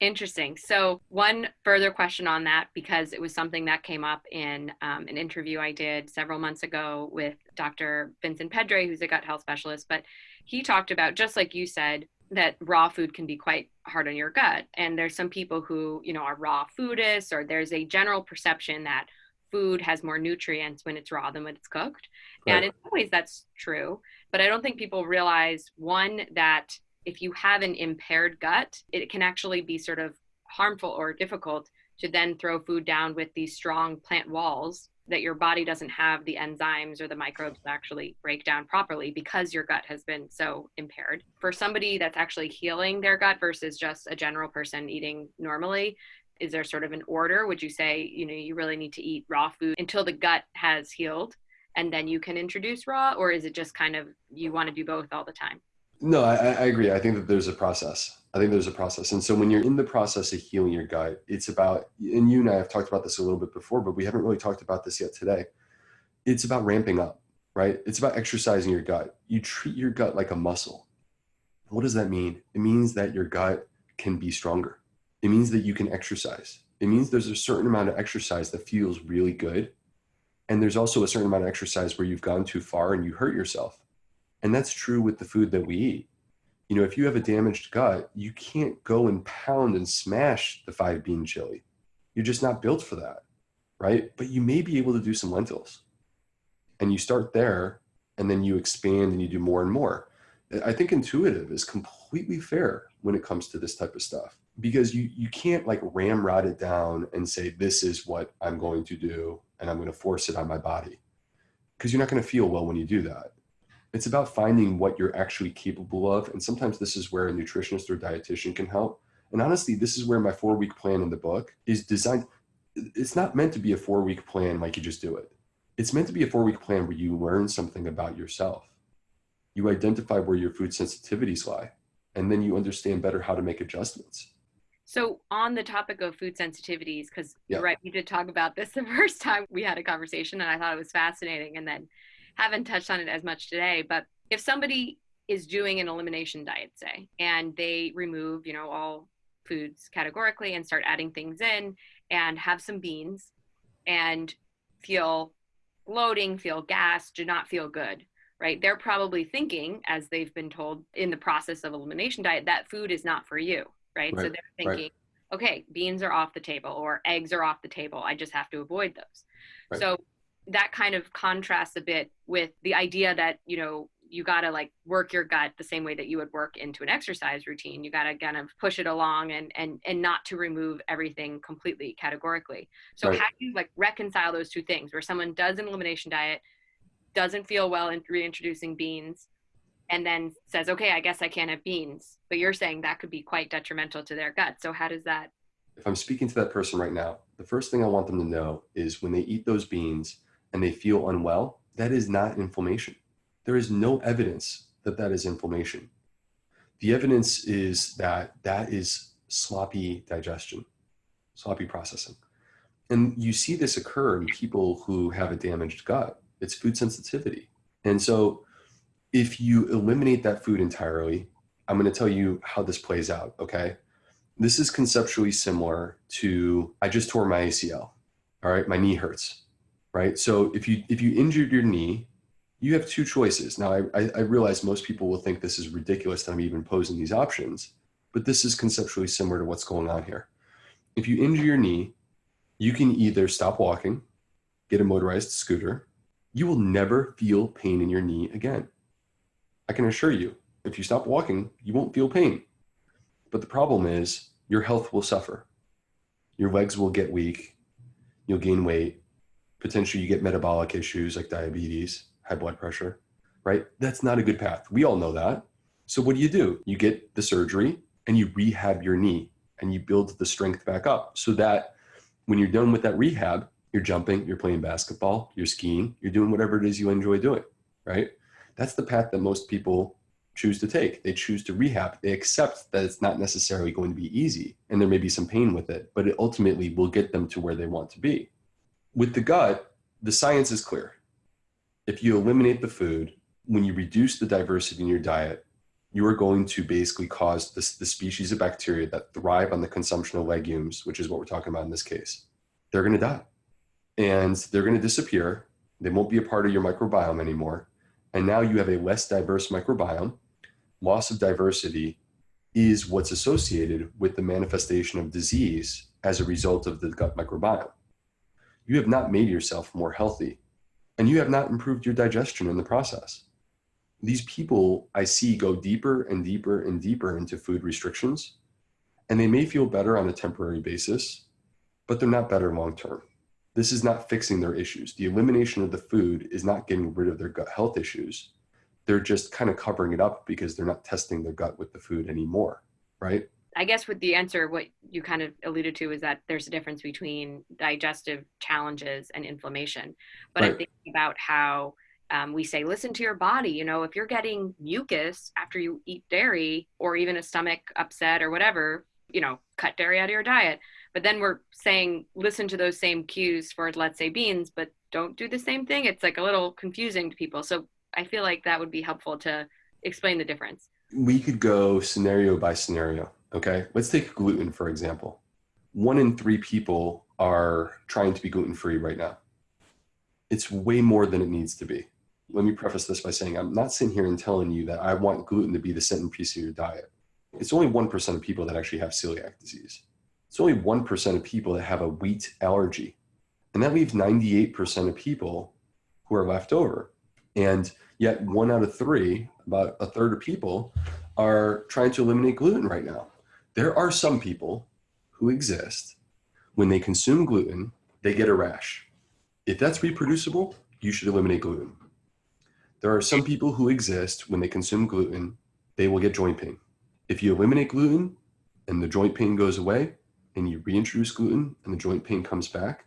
Interesting. So, one further question on that, because it was something that came up in um, an interview I did several months ago with Dr. Vincent Pedre, who's a gut health specialist. But he talked about, just like you said, that raw food can be quite hard on your gut. And there's some people who, you know, are raw foodists, or there's a general perception that food has more nutrients when it's raw than when it's cooked. Right. And in some ways that's true. But I don't think people realize one, that if you have an impaired gut, it can actually be sort of harmful or difficult to then throw food down with these strong plant walls that your body doesn't have the enzymes or the microbes to actually break down properly because your gut has been so impaired. For somebody that's actually healing their gut versus just a general person eating normally, is there sort of an order would you say you know you really need to eat raw food until the gut has healed and then you can introduce raw or is it just kind of you want to do both all the time No, I, I agree. I think that there's a process. I think there's a process. And so when you're in the process of healing your gut, it's about, and you and I have talked about this a little bit before, but we haven't really talked about this yet today. It's about ramping up, right? It's about exercising your gut. You treat your gut like a muscle. What does that mean? It means that your gut can be stronger. It means that you can exercise. It means there's a certain amount of exercise that feels really good. And there's also a certain amount of exercise where you've gone too far and you hurt yourself. And that's true with the food that we eat. You know, if you have a damaged gut, you can't go and pound and smash the five bean chili. You're just not built for that, right? But you may be able to do some lentils. And you start there and then you expand and you do more and more. I think intuitive is completely fair when it comes to this type of stuff because you you can't like ramrod it down and say this is what I'm going to do and I'm going to force it on my body because you're not going to feel well when you do that. It's about finding what you're actually capable of and sometimes this is where a nutritionist or dietitian can help. And honestly, this is where my 4 week plan in the book is designed it's not meant to be a 4 week plan like you just do it. It's meant to be a 4 week plan where you learn something about yourself. You identify where your food sensitivities lie and then you understand better how to make adjustments so on the topic of food sensitivities, because yeah. You're right, we did talk about this the first time we had a conversation, and I thought it was fascinating, and then haven't touched on it as much today. But if somebody is doing an elimination diet, say, and they remove, you know, all foods categorically and start adding things in, and have some beans, and feel bloating, feel gas, do not feel good, right? They're probably thinking, as they've been told in the process of elimination diet, that food is not for you right? right. So they're thinking, right. okay, beans are off the table or eggs are off the table. I just have to avoid those. Right. So that kind of contrasts a bit with the idea that, you know, you got to like work your gut the same way that you would work into an exercise routine. You got to kind of push it along and and and not to remove everything completely categorically. So how do you like reconcile those two things where someone does an elimination diet, doesn't feel well in reintroducing beans, and then says, okay, I guess I can't have beans. But you're saying that could be quite detrimental to their gut. So how does that? If I'm speaking to that person right now, the first thing I want them to know is when they eat those beans and they feel unwell, that is not inflammation. There is no evidence that that is inflammation. The evidence is that that is sloppy digestion, sloppy processing. And you see this occur in people who have a damaged gut. It's food sensitivity. And so if you eliminate that food entirely, I'm going to tell you how this plays out. Okay. This is conceptually similar to I just tore my ACL. All right. My knee hurts. Right. So if you if you injured your knee, you have two choices. Now I, I, I realize most people will think this is ridiculous that I'm even posing these options, but this is conceptually similar to what's going on here. If you injure your knee, you can either stop walking, get a motorized scooter. You will never feel pain in your knee again I can assure you, if you stop walking, you won't feel pain. But the problem is your health will suffer. Your legs will get weak. You'll gain weight. Potentially you get metabolic issues like diabetes, high blood pressure, right? That's not a good path. We all know that. So what do you do? You get the surgery and you rehab your knee and you build the strength back up so that when you're done with that rehab, you're jumping, you're playing basketball, you're skiing, you're doing whatever it is you enjoy doing, right? That's the path that most people choose to take. They choose to rehab. They accept that it's not necessarily going to be easy and there may be some pain with it, but it ultimately will get them to where they want to be. With the gut, the science is clear. If you eliminate the food, when you reduce the diversity in your diet, you are going to basically cause this, the species of bacteria that thrive on the consumption of legumes, which is what we're talking about in this case, they're going to die. And they're going to disappear. They won't be a part of your microbiome anymore and now you have a less diverse microbiome. Loss of diversity is what's associated with the manifestation of disease as a result of the gut microbiome. You have not made yourself more healthy, and you have not improved your digestion in the process. These people I see go deeper and deeper and deeper into food restrictions, and they may feel better on a temporary basis, but they're not better long term. This is not fixing their issues. The elimination of the food is not getting rid of their gut health issues. They're just kind of covering it up because they're not testing their gut with the food anymore, right? I guess with the answer, what you kind of alluded to is that there's a difference between digestive challenges and inflammation. But right. I'm thinking about how um, we say listen to your body you know if you're getting mucus after you eat dairy or even a stomach upset or whatever you know cut dairy out of your diet. But then we're saying listen to those same cues for let's say beans but don't do the same thing. It's like a little confusing to people. So i feel like that would be helpful to explain the difference. We could go scenario by scenario okay let's take gluten for example one in three people are trying to be gluten free right now it's way more than it needs to be let me preface this by saying i'm not sitting here and telling you that i want gluten to be the centerpiece of your diet it's only 1% of people that actually have celiac disease it's only 1% of people that have a wheat allergy. And that leaves 98% of people who are left over. And yet, one out of three, about a third of people, are trying to eliminate gluten right now. There are some people who exist when they consume gluten, they get a rash. If that's reproducible, you should eliminate gluten. There are some people who exist when they consume gluten, they will get joint pain. If you eliminate gluten and the joint pain goes away, and you reintroduce gluten and the joint pain comes back,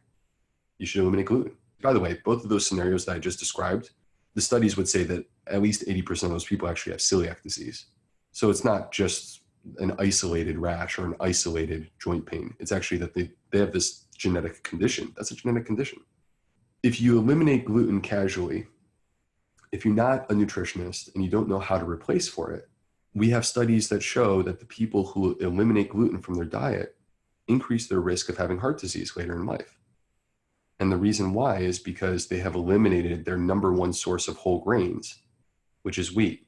you should eliminate gluten. By the way, both of those scenarios that I just described, the studies would say that at least 80% of those people actually have celiac disease. So it's not just an isolated rash or an isolated joint pain. It's actually that they, they have this genetic condition. That's a genetic condition. If you eliminate gluten casually, if you're not a nutritionist and you don't know how to replace for it, we have studies that show that the people who eliminate gluten from their diet increase their risk of having heart disease later in life. And the reason why is because they have eliminated their number one source of whole grains, which is wheat.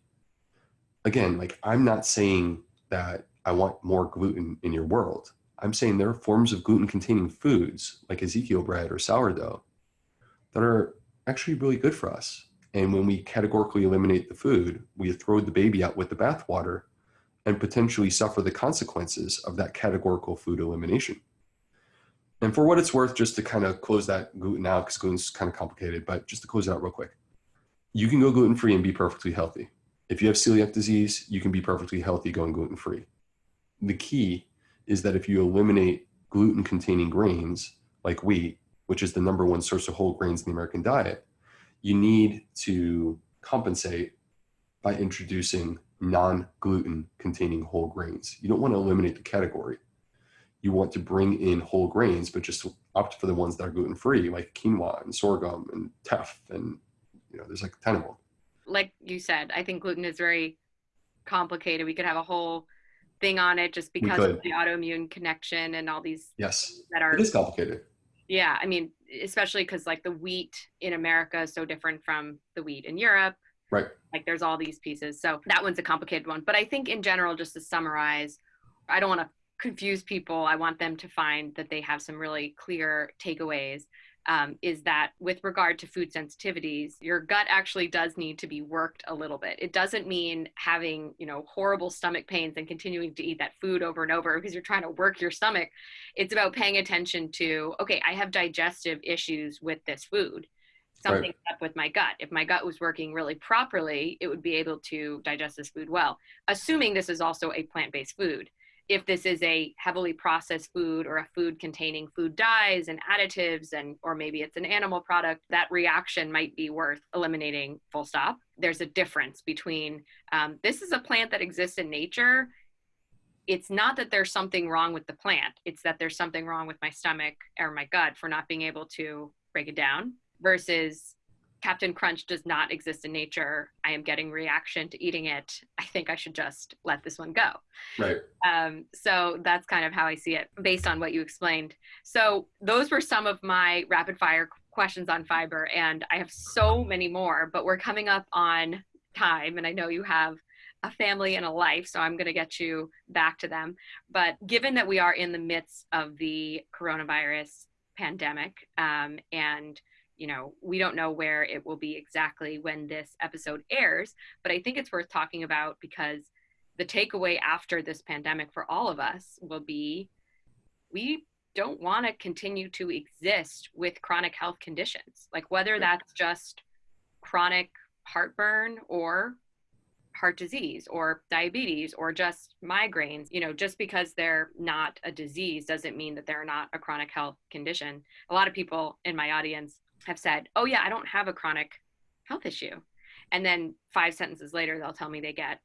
Again, like I'm not saying that I want more gluten in your world. I'm saying there are forms of gluten containing foods like Ezekiel bread or sourdough that are actually really good for us. And when we categorically eliminate the food, we throw the baby out with the bathwater and potentially suffer the consequences of that categorical food elimination. And for what it's worth, just to kind of close that gluten out, because gluten's kind of complicated, but just to close it out real quick, you can go gluten free and be perfectly healthy. If you have celiac disease, you can be perfectly healthy going gluten free. The key is that if you eliminate gluten containing grains like wheat, which is the number one source of whole grains in the American diet, you need to compensate by introducing non-gluten containing whole grains. You don't want to eliminate the category. You want to bring in whole grains, but just opt for the ones that are gluten-free, like quinoa and sorghum and teff, and you know, there's like a ton of them. Like you said, I think gluten is very complicated. We could have a whole thing on it just because of the autoimmune connection and all these yes that are it is complicated. Yeah, I mean, especially because like the wheat in America is so different from the wheat in Europe Right. Like there's all these pieces. So that one's a complicated one. But I think in general, just to summarize, I don't want to confuse people. I want them to find that they have some really clear takeaways. Um, is that with regard to food sensitivities, your gut actually does need to be worked a little bit. It doesn't mean having, you know, horrible stomach pains and continuing to eat that food over and over because you're trying to work your stomach. It's about paying attention to, okay, I have digestive issues with this food something right. up with my gut. If my gut was working really properly, it would be able to digest this food well, assuming this is also a plant based food. If this is a heavily processed food or a food containing food dyes and additives, and or maybe it's an animal product, that reaction might be worth eliminating. Full stop. There's a difference between um, this is a plant that exists in nature. It's not that there's something wrong with the plant. It's that there's something wrong with my stomach or my gut for not being able to break it down versus Captain Crunch does not exist in nature. I am getting reaction to eating it. I think I should just let this one go. Right. Um, so that's kind of how I see it based on what you explained. So those were some of my rapid fire questions on fiber, and I have so many more, but we're coming up on time, and I know you have a family and a life, so I'm going to get you back to them. But given that we are in the midst of the coronavirus pandemic um, and you know, we don't know where it will be exactly when this episode airs, but I think it's worth talking about because the takeaway after this pandemic for all of us will be we don't want to continue to exist with chronic health conditions, like whether that's just chronic heartburn or heart disease or diabetes or just migraines you know just because they're not a disease doesn't mean that they're not a chronic health condition. A lot of people in my audience have said, oh, yeah, I don't have a chronic health issue. And then five sentences later, they'll tell me they get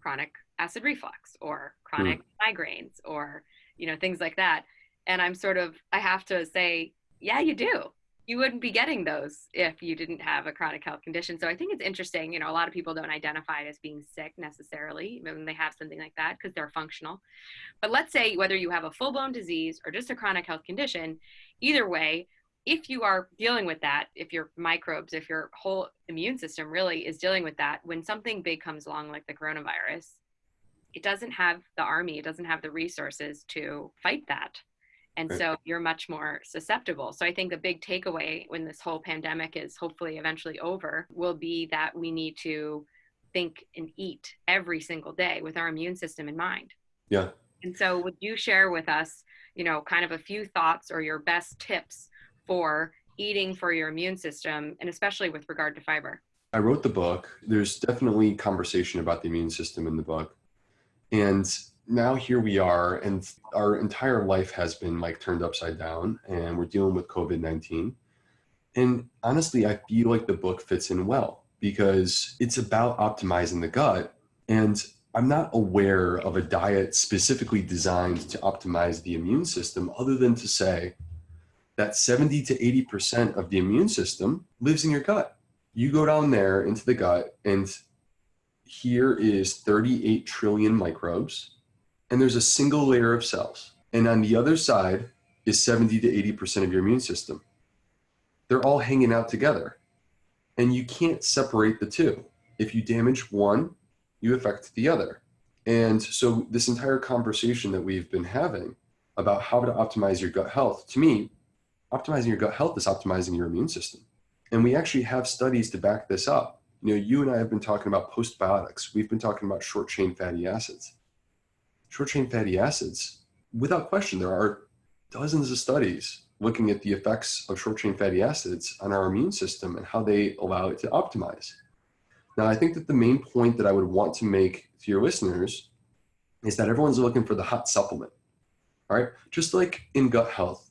chronic acid reflux or chronic mm. migraines or, you know, things like that. And I'm sort of, I have to say, yeah, you do. You wouldn't be getting those if you didn't have a chronic health condition. So I think it's interesting. You know, a lot of people don't identify as being sick necessarily when they have something like that because they're functional. But let's say whether you have a full blown disease or just a chronic health condition, either way, if you are dealing with that, if your microbes, if your whole immune system really is dealing with that, when something big comes along like the coronavirus, it doesn't have the army, it doesn't have the resources to fight that. And right. so you're much more susceptible. So I think the big takeaway when this whole pandemic is hopefully eventually over will be that we need to think and eat every single day with our immune system in mind. Yeah. And so would you share with us, you know, kind of a few thoughts or your best tips for eating for your immune system and especially with regard to fiber? I wrote the book. There's definitely conversation about the immune system in the book. And now here we are and our entire life has been like turned upside down and we're dealing with covid-19 and honestly i feel like the book fits in well because it's about optimizing the gut and i'm not aware of a diet specifically designed to optimize the immune system other than to say that 70 to 80% of the immune system lives in your gut you go down there into the gut and here is 38 trillion microbes and there's a single layer of cells. And on the other side is 70 to 80% of your immune system. They're all hanging out together. And you can't separate the two. If you damage one, you affect the other. And so this entire conversation that we've been having about how to optimize your gut health, to me, optimizing your gut health is optimizing your immune system. And we actually have studies to back this up. You know, you and I have been talking about postbiotics. We've been talking about short chain fatty acids short chain fatty acids, without question, there are dozens of studies looking at the effects of short chain fatty acids on our immune system and how they allow it to optimize. Now, I think that the main point that I would want to make to your listeners is that everyone's looking for the hot supplement. All right. Just like in gut health,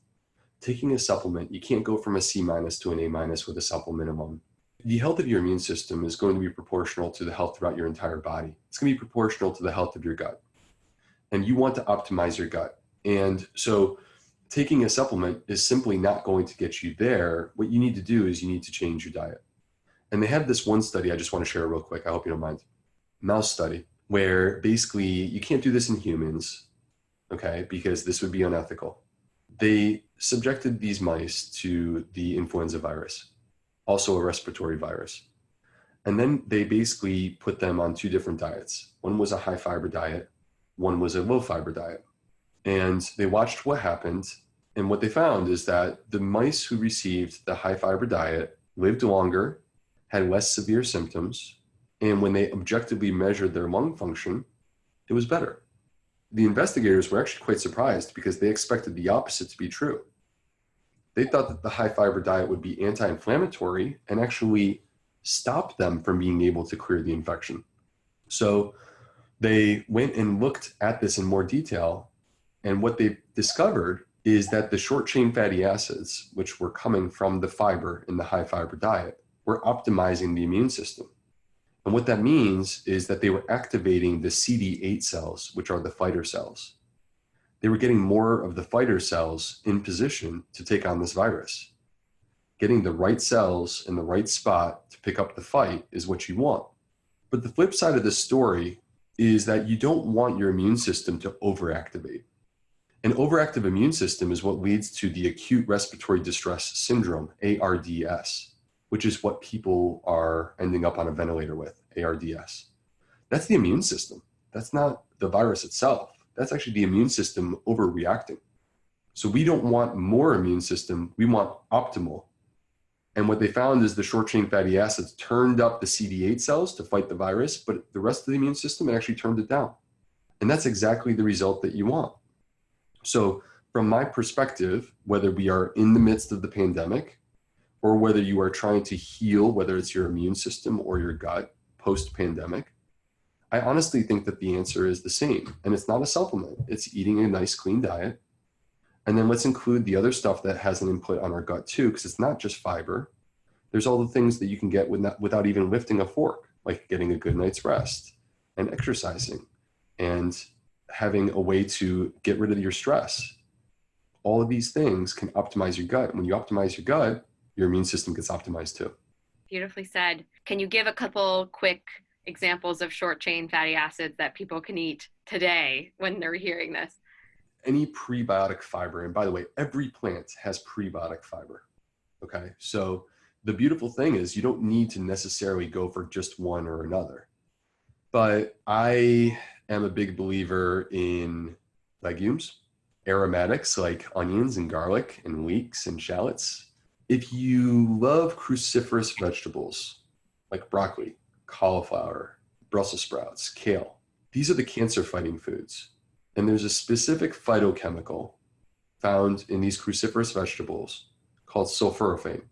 taking a supplement, you can't go from a C minus to an A minus with a supplement alone. The health of your immune system is going to be proportional to the health throughout your entire body. It's going to be proportional to the health of your gut and you want to optimize your gut. And so taking a supplement is simply not going to get you there. What you need to do is you need to change your diet. And they have this one study I just want to share real quick. I hope you don't mind. Mouse study where basically you can't do this in humans, okay, because this would be unethical. They subjected these mice to the influenza virus, also a respiratory virus. And then they basically put them on two different diets. One was a high fiber diet, one was a low fiber diet. And they watched what happened. And what they found is that the mice who received the high fiber diet lived longer, had less severe symptoms, and when they objectively measured their lung function, it was better. The investigators were actually quite surprised because they expected the opposite to be true. They thought that the high fiber diet would be anti inflammatory and actually stop them from being able to clear the infection. So they went and looked at this in more detail. And what they discovered is that the short chain fatty acids, which were coming from the fiber in the high fiber diet, were optimizing the immune system. And what that means is that they were activating the CD8 cells, which are the fighter cells. They were getting more of the fighter cells in position to take on this virus. Getting the right cells in the right spot to pick up the fight is what you want. But the flip side of this story is that you don't want your immune system to overactivate. An overactive immune system is what leads to the acute respiratory distress syndrome, ARDS, which is what people are ending up on a ventilator with, ARDS. That's the immune system. That's not the virus itself. That's actually the immune system overreacting. So we don't want more immune system, we want optimal and what they found is the short chain fatty acids turned up the CD8 cells to fight the virus, but the rest of the immune system actually turned it down. And that's exactly the result that you want. So, from my perspective, whether we are in the midst of the pandemic or whether you are trying to heal, whether it's your immune system or your gut post pandemic, I honestly think that the answer is the same. And it's not a supplement, it's eating a nice, clean diet and then let's include the other stuff that has an input on our gut too, because it's not just fiber. There's all the things that you can get without, without even lifting a fork, like getting a good night's rest and exercising and having a way to get rid of your stress. All of these things can optimize your gut. When you optimize your gut, your immune system gets optimized too. Beautifully said. Can you give a couple quick examples of short chain fatty acids that people can eat today when they're hearing this? Any prebiotic fiber, and by the way, every plant has prebiotic fiber. Okay, so the beautiful thing is you don't need to necessarily go for just one or another. But I am a big believer in legumes, aromatics like onions and garlic and leeks and shallots. If you love cruciferous vegetables like broccoli, cauliflower, Brussels sprouts, kale, these are the cancer fighting foods. And there's a specific phytochemical found in these cruciferous vegetables called sulforaphane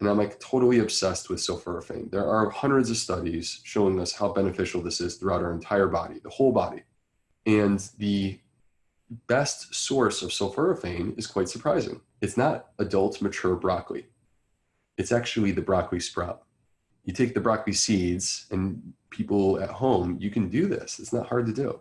and I'm like totally obsessed with sulforaphane. There are hundreds of studies showing us how beneficial this is throughout our entire body, the whole body. And the best source of sulforaphane is quite surprising. It's not adult mature broccoli. It's actually the broccoli sprout. You take the broccoli seeds and people at home, you can do this. It's not hard to do.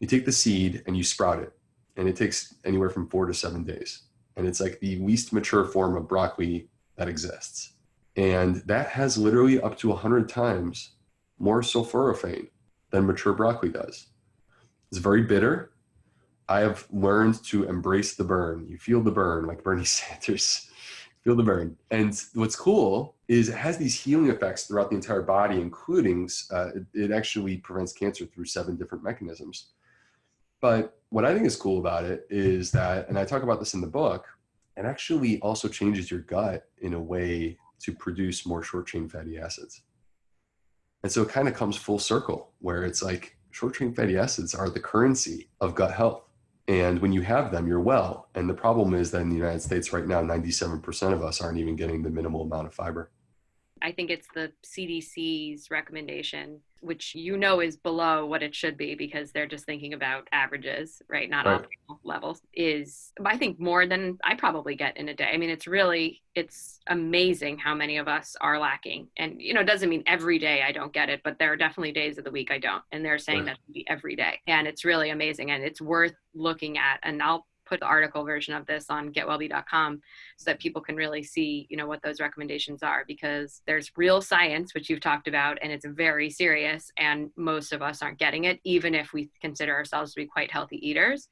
You take the seed and you sprout it and it takes anywhere from four to seven days. And it's like the least mature form of broccoli that exists. And that has literally up to 100 times more sulforaphane than mature broccoli does. It's very bitter. I have learned to embrace the burn. You feel the burn, like Bernie Sanders. Feel the burn. And what's cool is it has these healing effects throughout the entire body, including uh, it, it actually prevents cancer through seven different mechanisms. But what I think is cool about it is that, and I talk about this in the book, it actually also changes your gut in a way to produce more short chain fatty acids. And so it kind of comes full circle where it's like short chain fatty acids are the currency of gut health. And when you have them, you're well. And the problem is that in the United States right now, 97% of us aren't even getting the minimal amount of fiber. I think it's the CDC's recommendation, which you know is below what it should be because they're just thinking about averages, right? Not right. optimal levels. Is I think more than I probably get in a day. I mean, it's really it's amazing how many of us are lacking, and you know, it doesn't mean every day I don't get it, but there are definitely days of the week I don't, and they're saying right. that every day, and it's really amazing, and it's worth looking at. And I'll put the article version of this on getwellbe.com so that people can really see, you know, what those recommendations are because there's real science, which you've talked about, and it's very serious. And most of us aren't getting it, even if we consider ourselves to be quite healthy eaters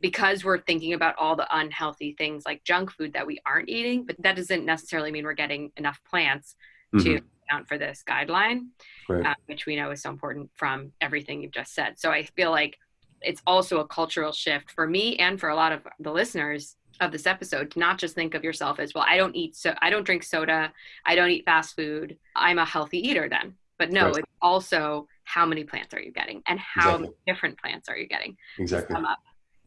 because we're thinking about all the unhealthy things like junk food that we aren't eating, but that doesn't necessarily mean we're getting enough plants mm-hmm. to account for this guideline, right. uh, which we know is so important from everything you've just said. So I feel like it's also a cultural shift for me and for a lot of the listeners of this episode to not just think of yourself as well i don't eat so i don't drink soda i don't eat fast food i'm a healthy eater then. But no right. it's also how many plants are you getting and how exactly. different plants are you getting? exactly. up.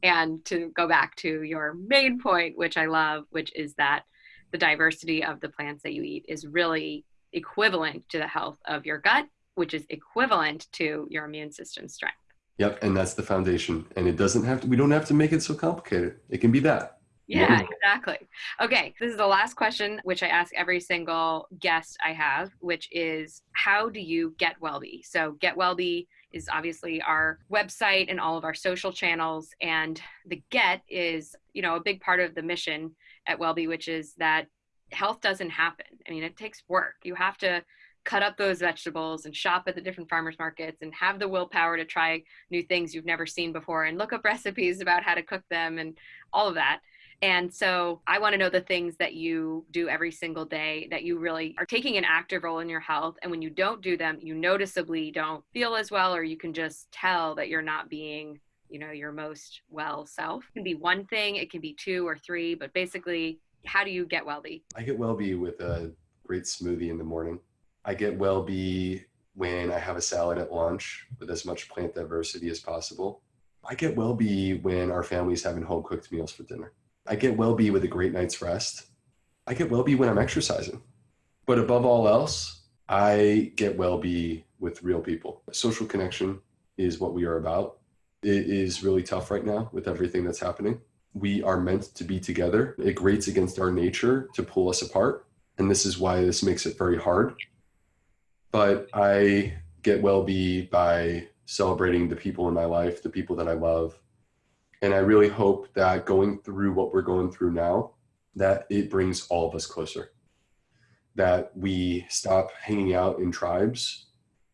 And to go back to your main point which i love which is that the diversity of the plants that you eat is really equivalent to the health of your gut which is equivalent to your immune system strength Yep, and that's the foundation. And it doesn't have to, we don't have to make it so complicated. It can be that. Yeah, exactly. Okay, this is the last question, which I ask every single guest I have, which is how do you get WellBe? So, Get WellBe is obviously our website and all of our social channels. And the Get is, you know, a big part of the mission at WellBe, which is that health doesn't happen. I mean, it takes work. You have to cut up those vegetables and shop at the different farmers markets and have the willpower to try new things you've never seen before and look up recipes about how to cook them and all of that. And so I want to know the things that you do every single day that you really are taking an active role in your health. And when you don't do them, you noticeably don't feel as well, or you can just tell that you're not being, you know, your most well self. It can be one thing, it can be two or three, but basically, how do you get WellBe? I get WellBe with a great smoothie in the morning. I get WellBe when I have a salad at lunch with as much plant diversity as possible. I get WellBe when our family's having home cooked meals for dinner. I get WellBe with a great night's rest. I get WellBe when I'm exercising. But above all else, I get WellBe with real people. Social connection is what we are about. It is really tough right now with everything that's happening. We are meant to be together. It grates against our nature to pull us apart And this is why this makes it very hard. But I get WellBe by celebrating the people in my life, the people that I love. And I really hope that going through what we're going through now, that it brings all of us closer. That we stop hanging out in tribes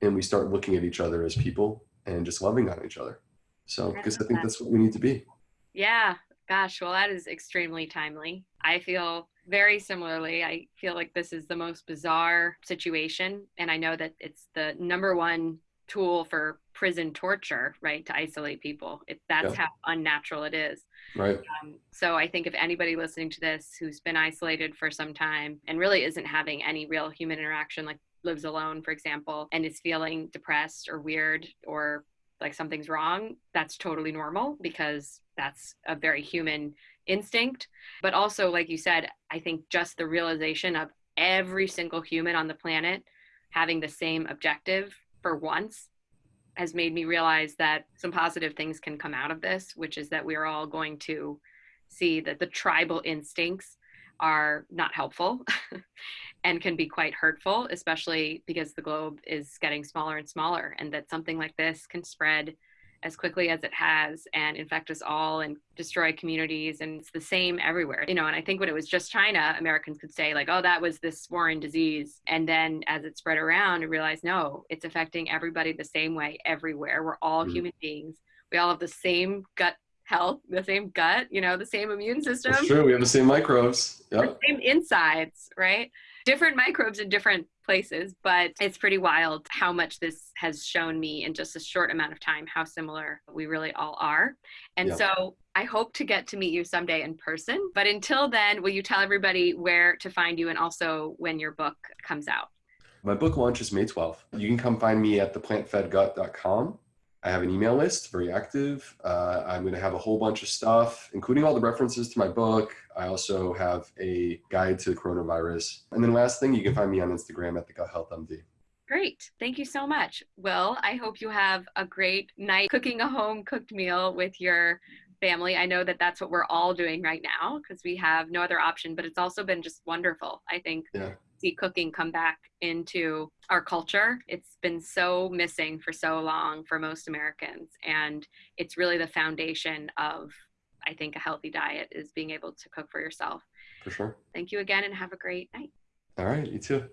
and we start looking at each other as people and just loving on each other. So, because I think that's what we need to be. Yeah. Gosh, well, that is extremely timely. I feel very similarly. I feel like this is the most bizarre situation. And I know that it's the number one tool for prison torture, right? To isolate people. It, that's yeah. how unnatural it is. Right. Um, so I think if anybody listening to this who's been isolated for some time and really isn't having any real human interaction, like lives alone, for example, and is feeling depressed or weird or like something's wrong, that's totally normal because that's a very human instinct. But also, like you said, I think just the realization of every single human on the planet having the same objective for once has made me realize that some positive things can come out of this, which is that we're all going to see that the tribal instincts are not helpful and can be quite hurtful, especially because the globe is getting smaller and smaller, and that something like this can spread as quickly as it has and infect us all and destroy communities and it's the same everywhere you know and i think when it was just china americans could say like oh that was this foreign disease and then as it spread around and realized no it's affecting everybody the same way everywhere we're all mm-hmm. human beings we all have the same gut health, the same gut, you know, the same immune system. That's true. We have the same microbes. Yep. The same insides, right? Different microbes in different places, but it's pretty wild how much this has shown me in just a short amount of time how similar we really all are. And so I hope to get to meet you someday in person. But until then, will you tell everybody where to find you and also when your book comes out? My book launches May 12th. You can come find me at theplantfedgut.com I have an email list, very active. Uh, I'm going to have a whole bunch of stuff, including all the references to my book. I also have a guide to the coronavirus. And then last thing, you can find me on Instagram at the Gut Health MD. Great. Thank you so much. Well, I hope you have a great night cooking a home cooked meal with your family. I know that that's what we're all doing right now because we have no other option, but it's also been just wonderful. I think yeah see cooking come back into our culture. It's been so missing for so long for most Americans. And it's really the foundation of, I think, a healthy diet is being able to cook for yourself. For sure. Thank you again and have a great night. All right. You too.